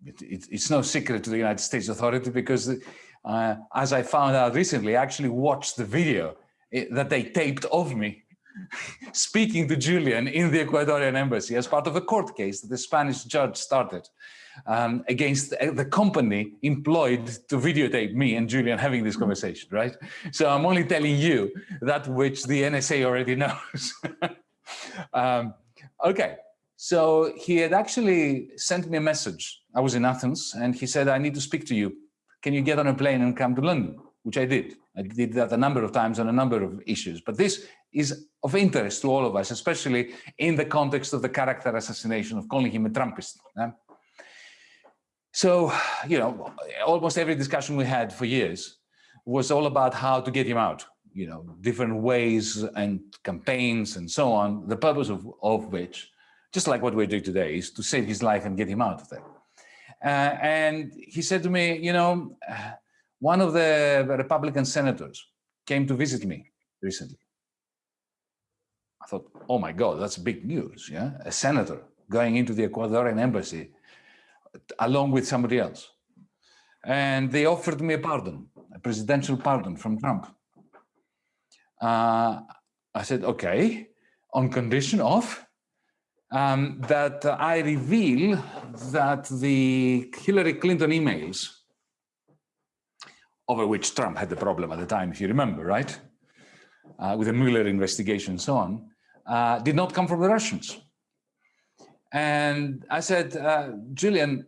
it, it's no secret to the United States Authority because, uh, as I found out recently, I actually watched the video eh, that they taped of me (laughs) speaking to Julian in the Ecuadorian embassy as part of a court case that the Spanish judge started um, against the company employed to videotape me and Julian having this conversation, right? So I'm only telling you that which the NSA already (laughs) knows. um, okay, so he had actually sent me a message. I was in Athens and he said, I need to speak to you. Can you get on a plane and come to London? Which I did. I did that a number of times on a number of issues. But this is of interest to all of us, especially in the context of the character assassination of calling him a Trumpist. So, (sighs) you know, almost every discussion we had for years was all about how to get him out, you know, different ways and campaigns and so on, the purpose of, of which, just like what we're doing today, is to save his life and get him out of there. Uh, and he said to me, you know, (sighs) one of the Republican senators came to visit me recently. I thought, oh my God, that's big news, yeah? A senator going into the Ecuadorian embassy along with somebody else. And they offered me a pardon, a presidential pardon from Trump. Uh, I said, okay, on condition of um, that I reveal that the Hillary Clinton emails, over which Trump had the problem at the time, if you remember, right? Uh, with the Mueller investigation and so on, uh, did not come from the Russians. And I said, uh, Julian,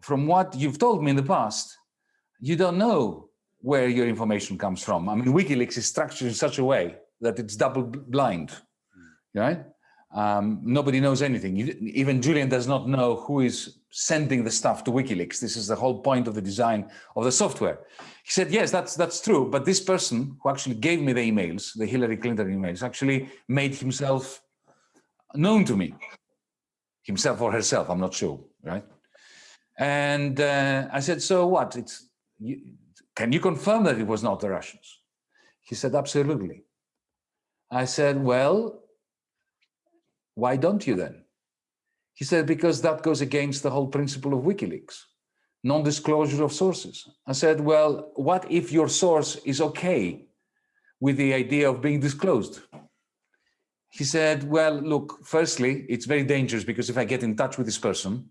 from what you've told me in the past, you don't know where your information comes from. I mean, WikiLeaks is structured in such a way that it's double blind, right? Um, nobody knows anything. You, even Julian does not know who is sending the stuff to WikiLeaks. This is the whole point of the design of the software. He said, yes, that's, that's true. But this person who actually gave me the emails, the Hillary Clinton emails, actually made himself known to me himself or herself, I'm not sure, right? And uh, I said, so what? It's you, Can you confirm that it was not the Russians? He said, absolutely. I said, well, why don't you then? He said, because that goes against the whole principle of WikiLeaks, non-disclosure of sources. I said, well, what if your source is okay with the idea of being disclosed? He said, well, look, firstly, it's very dangerous because if I get in touch with this person,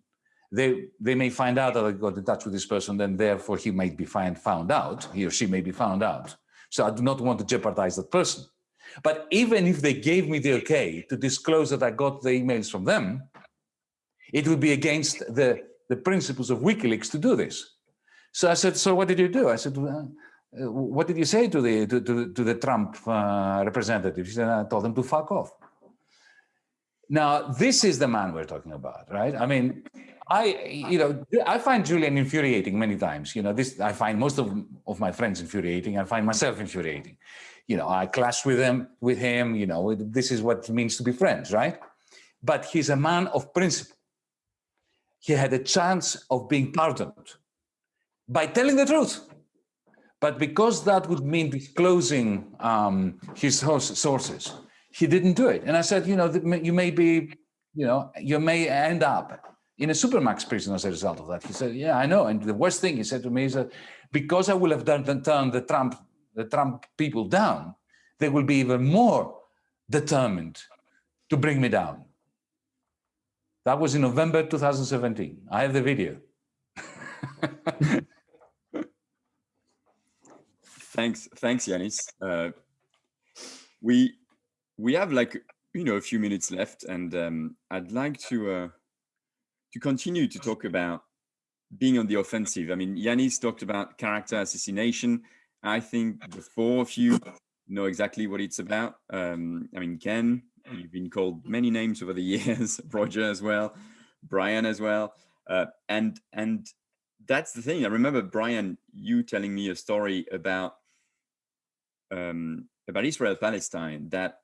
they they may find out that I got in touch with this person, then therefore he might be find, found out, he or she may be found out. So I do not want to jeopardize that person. But even if they gave me the okay to disclose that I got the emails from them, it would be against the, the principles of WikiLeaks to do this. So I said, so what did you do? I said, well, what did you say to the to, to, to the Trump uh, representative? He said, I told them to fuck off. Now, this is the man we're talking about, right? I mean, I, you know, I find Julian infuriating many times. You know, this I find most of, of my friends infuriating. I find myself infuriating. You know, I clash with him, with him. You know, this is what it means to be friends, right? But he's a man of principle. He had a chance of being pardoned by telling the truth. But because that would mean disclosing um, his sources, he didn't do it. And I said, you know, you may be, you know, you may end up in a supermax prison as a result of that. He said, yeah, I know. And the worst thing he said to me is that because I will have done turned the Trump, the Trump people down, they will be even more determined to bring me down. That was in November 2017. I have the video. (laughs) thanks, thanks, Yanis. Uh, we we have like you know a few minutes left, and um, I'd like to uh, to continue to talk about being on the offensive. I mean, Yanis talked about character assassination. I think the four of you know exactly what it's about. Um, I mean, Ken, you've been called many names over the (laughs) years, Roger as well, Brian as well, uh, and and that's the thing. I remember Brian, you telling me a story about um, about Israel Palestine that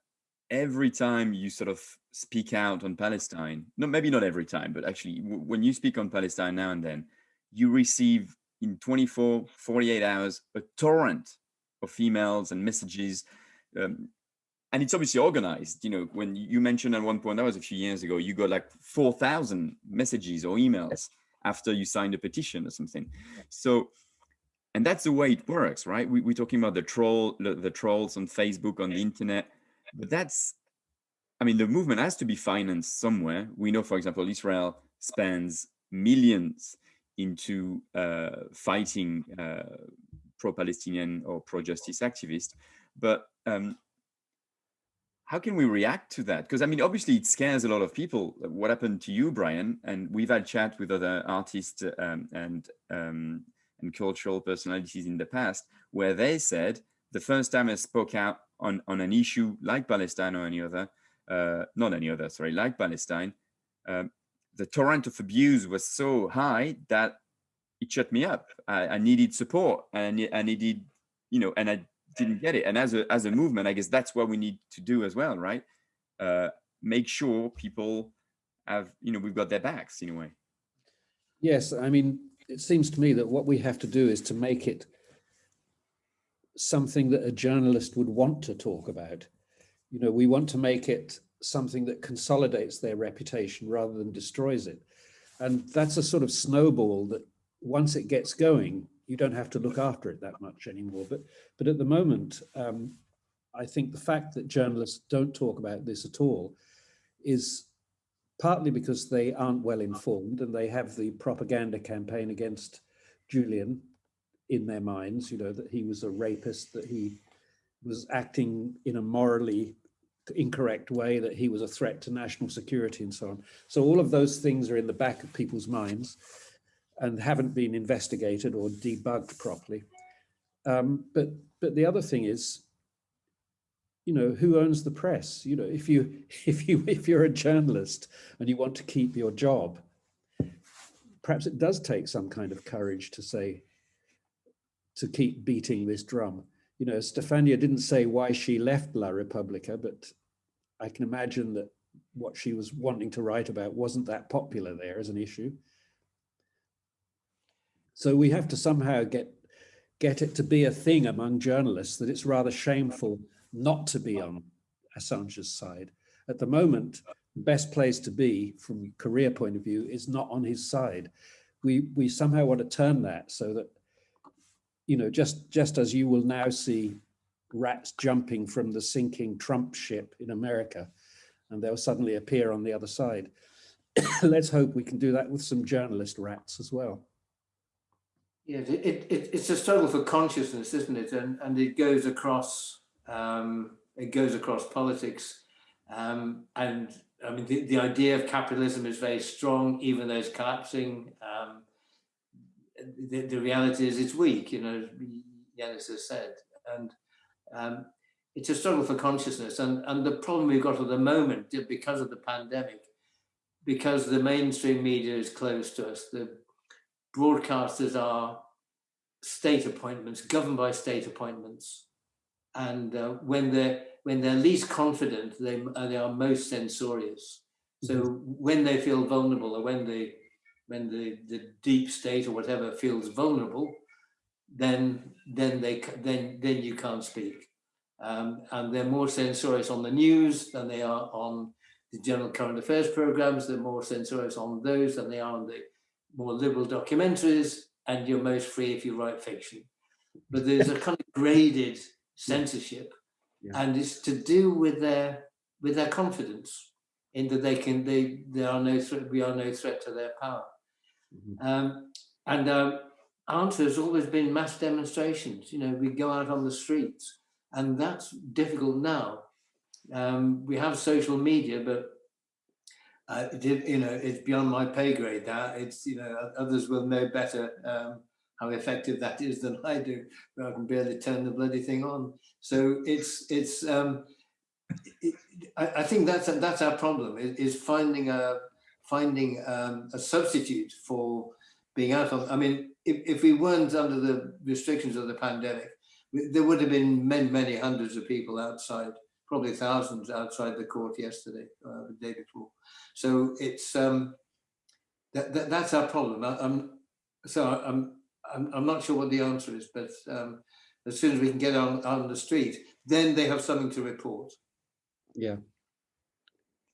every time you sort of speak out on Palestine, no, maybe not every time, but actually when you speak on Palestine now and then, you receive in 24, 48 hours, a torrent of emails and messages. Um, and it's obviously organized. You know, when you mentioned at one point, that was a few years ago, you got like 4,000 messages or emails after you signed a petition or something. So, and that's the way it works, right? We, are talking about the troll, the, the trolls on Facebook, on the internet but that's, I mean, the movement has to be financed somewhere. We know, for example, Israel spends millions into uh, fighting uh, pro-Palestinian or pro-justice activists. But um, how can we react to that? Because I mean, obviously it scares a lot of people. What happened to you, Brian? And we've had chat with other artists um, and um, and cultural personalities in the past, where they said the first time I spoke out on, on an issue like Palestine or any other, uh, not any other, sorry, like Palestine, um, the torrent of abuse was so high that it shut me up. I, I needed support and I needed, you know, and I didn't get it. And as a, as a movement, I guess that's what we need to do as well, right? Uh, make sure people have, you know, we've got their backs in a way. Yes, I mean, it seems to me that what we have to do is to make it something that a journalist would want to talk about. You know, we want to make it something that consolidates their reputation rather than destroys it. And that's a sort of snowball that once it gets going, you don't have to look after it that much anymore. But, but at the moment, um, I think the fact that journalists don't talk about this at all is partly because they aren't well informed and they have the propaganda campaign against Julian in their minds, you know, that he was a rapist, that he was acting in a morally incorrect way, that he was a threat to national security and so on. So all of those things are in the back of people's minds and haven't been investigated or debugged properly. Um, but but the other thing is, you know, who owns the press? You know, if you (laughs) if you if you're a journalist and you want to keep your job, perhaps it does take some kind of courage to say, to keep beating this drum. You know, Stefania didn't say why she left La Repubblica, but I can imagine that what she was wanting to write about wasn't that popular there as an issue. So we have to somehow get get it to be a thing among journalists that it's rather shameful not to be on Assange's side. At the moment, the best place to be from a career point of view is not on his side. We, we somehow want to turn that so that you know, just, just as you will now see rats jumping from the sinking Trump ship in America, and they'll suddenly appear on the other side. (coughs) let's hope we can do that with some journalist rats as well. Yeah, it, it, it, it's a struggle for consciousness, isn't it? And and it goes across um, it goes across politics. Um, and I mean, the, the idea of capitalism is very strong, even though it's collapsing. Um, the, the reality is it's weak, you know, Yanis has said. And um, it's a struggle for consciousness. And, and the problem we've got at the moment, because of the pandemic, because the mainstream media is closed to us, the broadcasters are state appointments, governed by state appointments. And uh, when they're when they're least confident, they, uh, they are most censorious. So mm -hmm. when they feel vulnerable or when they when the, the deep state or whatever feels vulnerable, then then they then then you can't speak. Um, and they're more censorious on the news than they are on the general current affairs programs. They're more censorious on those than they are on the more liberal documentaries. And you're most free if you write fiction. But there's a kind of graded censorship, yeah. and it's to do with their with their confidence in that they can they there are no threat we are no threat to their power. Mm -hmm. um, and um, answer has always been mass demonstrations. You know, we go out on the streets and that's difficult now. Um, we have social media, but uh, it, you know, it's beyond my pay grade That It's, you know, others will know better um, how effective that is than I do, but I can barely turn the bloody thing on. So it's, it's, um, it, I, I, think that's, that's our problem is, finding a, finding um, a substitute for being out on, I mean, if, if we weren't under the restrictions of the pandemic, there would have been many, many hundreds of people outside, probably thousands outside the court yesterday, uh, the day before. So it's, um, that, that, that's our problem. I, am so I'm, I'm, I'm not sure what the answer is, but um, as soon as we can get on, on the street, then they have something to report. Yeah.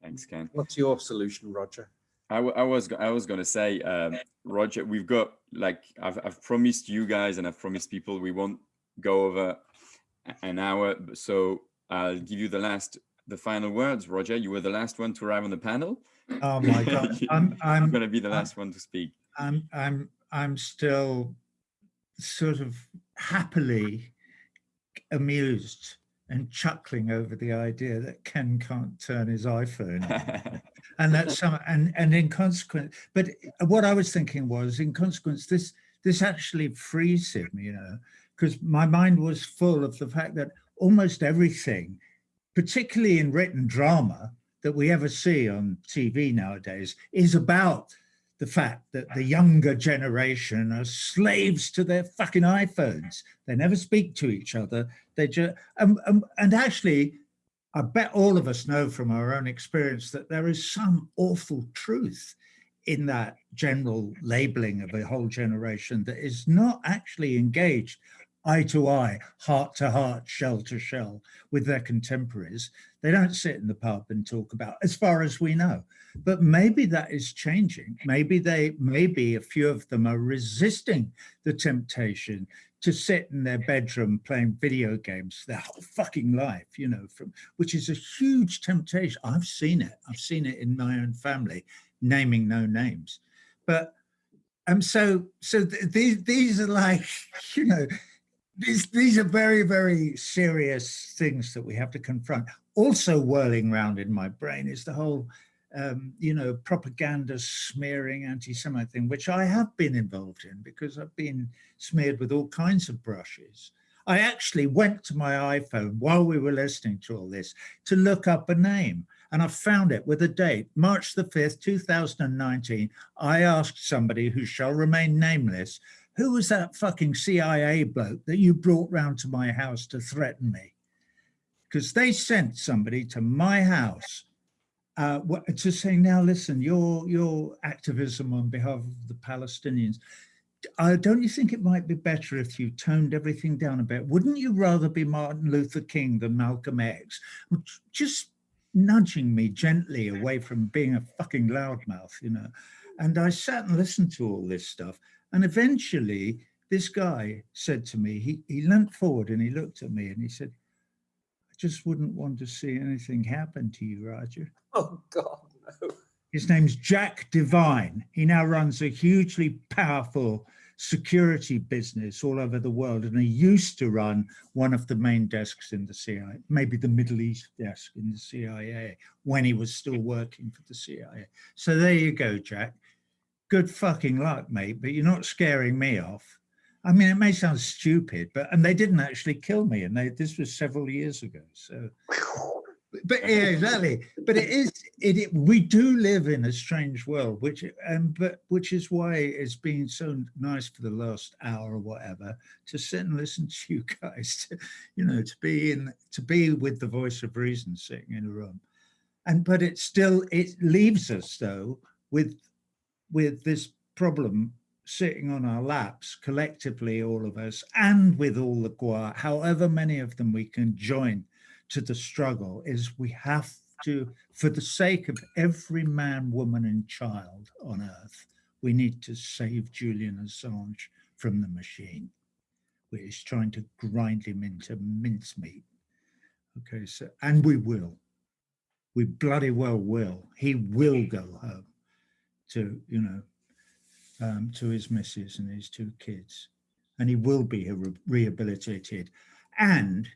Thanks, Ken. What's your solution, Roger? I, I was I was gonna say, um, Roger, we've got like I've I've promised you guys and I've promised people we won't go over an hour, so I'll give you the last the final words. Roger, you were the last one to arrive on the panel. Oh my God, (laughs) I'm I'm, I'm gonna be the last I'm, one to speak. I'm I'm I'm still sort of happily amused and chuckling over the idea that Ken can't turn his iPhone (laughs) and that's some and and in consequence but what i was thinking was in consequence this this actually frees him you know because my mind was full of the fact that almost everything particularly in written drama that we ever see on tv nowadays is about the fact that the younger generation are slaves to their fucking iPhones. They never speak to each other. They just, um, um, and actually I bet all of us know from our own experience that there is some awful truth in that general labeling of a whole generation that is not actually engaged eye to eye, heart to heart, shell to shell with their contemporaries. They don't sit in the pub and talk about, as far as we know. But maybe that is changing. Maybe they, maybe a few of them are resisting the temptation to sit in their bedroom playing video games their whole fucking life, you know, from which is a huge temptation. I've seen it. I've seen it in my own family, naming no names. But um, so so th these these are like, (laughs) you know, these these are very very serious things that we have to confront. Also whirling around in my brain is the whole um, you know, propaganda smearing anti-Semite thing, which I have been involved in because I've been smeared with all kinds of brushes. I actually went to my iPhone while we were listening to all this to look up a name and I found it with a date, March the 5th, 2019. I asked somebody who shall remain nameless, who was that fucking CIA bloke that you brought round to my house to threaten me? Because they sent somebody to my house uh, to say, now listen, your, your activism on behalf of the Palestinians, uh, don't you think it might be better if you toned everything down a bit? Wouldn't you rather be Martin Luther King than Malcolm X? Just nudging me gently away from being a fucking loudmouth, you know. And I sat and listened to all this stuff. And eventually this guy said to me, he, he leant forward and he looked at me and he said, just wouldn't want to see anything happen to you, Roger. Oh God, no. His name's Jack Devine. He now runs a hugely powerful security business all over the world. And he used to run one of the main desks in the CIA, maybe the Middle East desk in the CIA when he was still working for the CIA. So there you go, Jack. Good fucking luck, mate, but you're not scaring me off. I mean, it may sound stupid, but and they didn't actually kill me, and they this was several years ago. So but yeah, exactly. But it is it, it, We do live in a strange world, which um, but which is why it's been so nice for the last hour or whatever to sit and listen to you guys. To, you know, to be in to be with the voice of reason sitting in a room, and but it still it leaves us though with with this problem sitting on our laps collectively all of us and with all the Gua, however many of them we can join to the struggle is we have to, for the sake of every man, woman and child on earth, we need to save Julian Assange from the machine, which is trying to grind him into mincemeat. Okay, so, and we will. We bloody well will. He will go home to, you know, um, to his missus and his two kids. And he will be re rehabilitated. And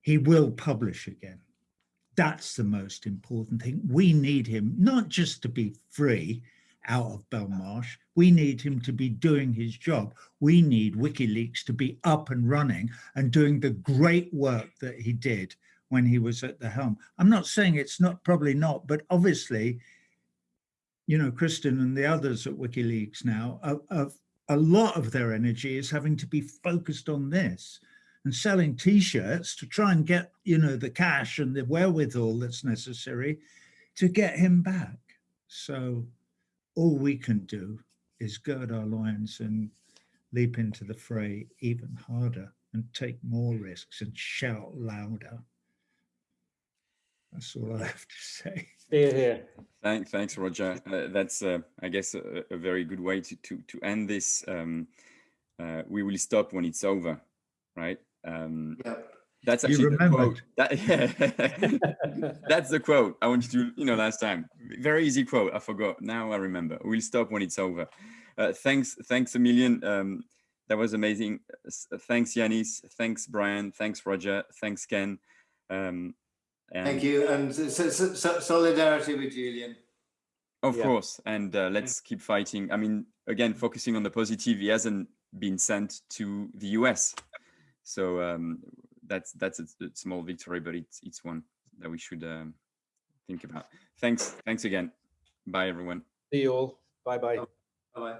he will publish again. That's the most important thing. We need him not just to be free out of Belmarsh. We need him to be doing his job. We need WikiLeaks to be up and running and doing the great work that he did when he was at the helm. I'm not saying it's not, probably not, but obviously, you know, Kristinn and the others at WikiLeaks now, a lot of their energy is having to be focused on this and selling t-shirts to try and get, you know, the cash and the wherewithal that's necessary to get him back. So all we can do is gird our loins and leap into the fray even harder and take more risks and shout louder. That's all I have to say. Hear, hear. Thank, thanks, Roger. Uh, that's, uh, I guess, a, a, very good way to to to end this. Um, uh, we will stop when it's over, right? Um, Yep. That's You actually the quote. That, (laughs) that's the quote I wanted to, you know, last time. Very easy quote. I forgot. Now I remember. We'll stop when it's over. Uh, thanks, thanks a million. Um, that was amazing. Thanks, Yanis. Thanks, Brian. Thanks, Roger. Thanks, Ken. Um, and Thank you, and so, so, so solidarity with Julian. Of Yeah. course, and uh, let's keep fighting. I mean, again, focusing on the positive, he hasn't been sent to the US, so um, that's that's a, a small victory, but it's it's one that we should um, think about. Thanks, thanks again. Bye, everyone. See you all. Bye bye. Bye.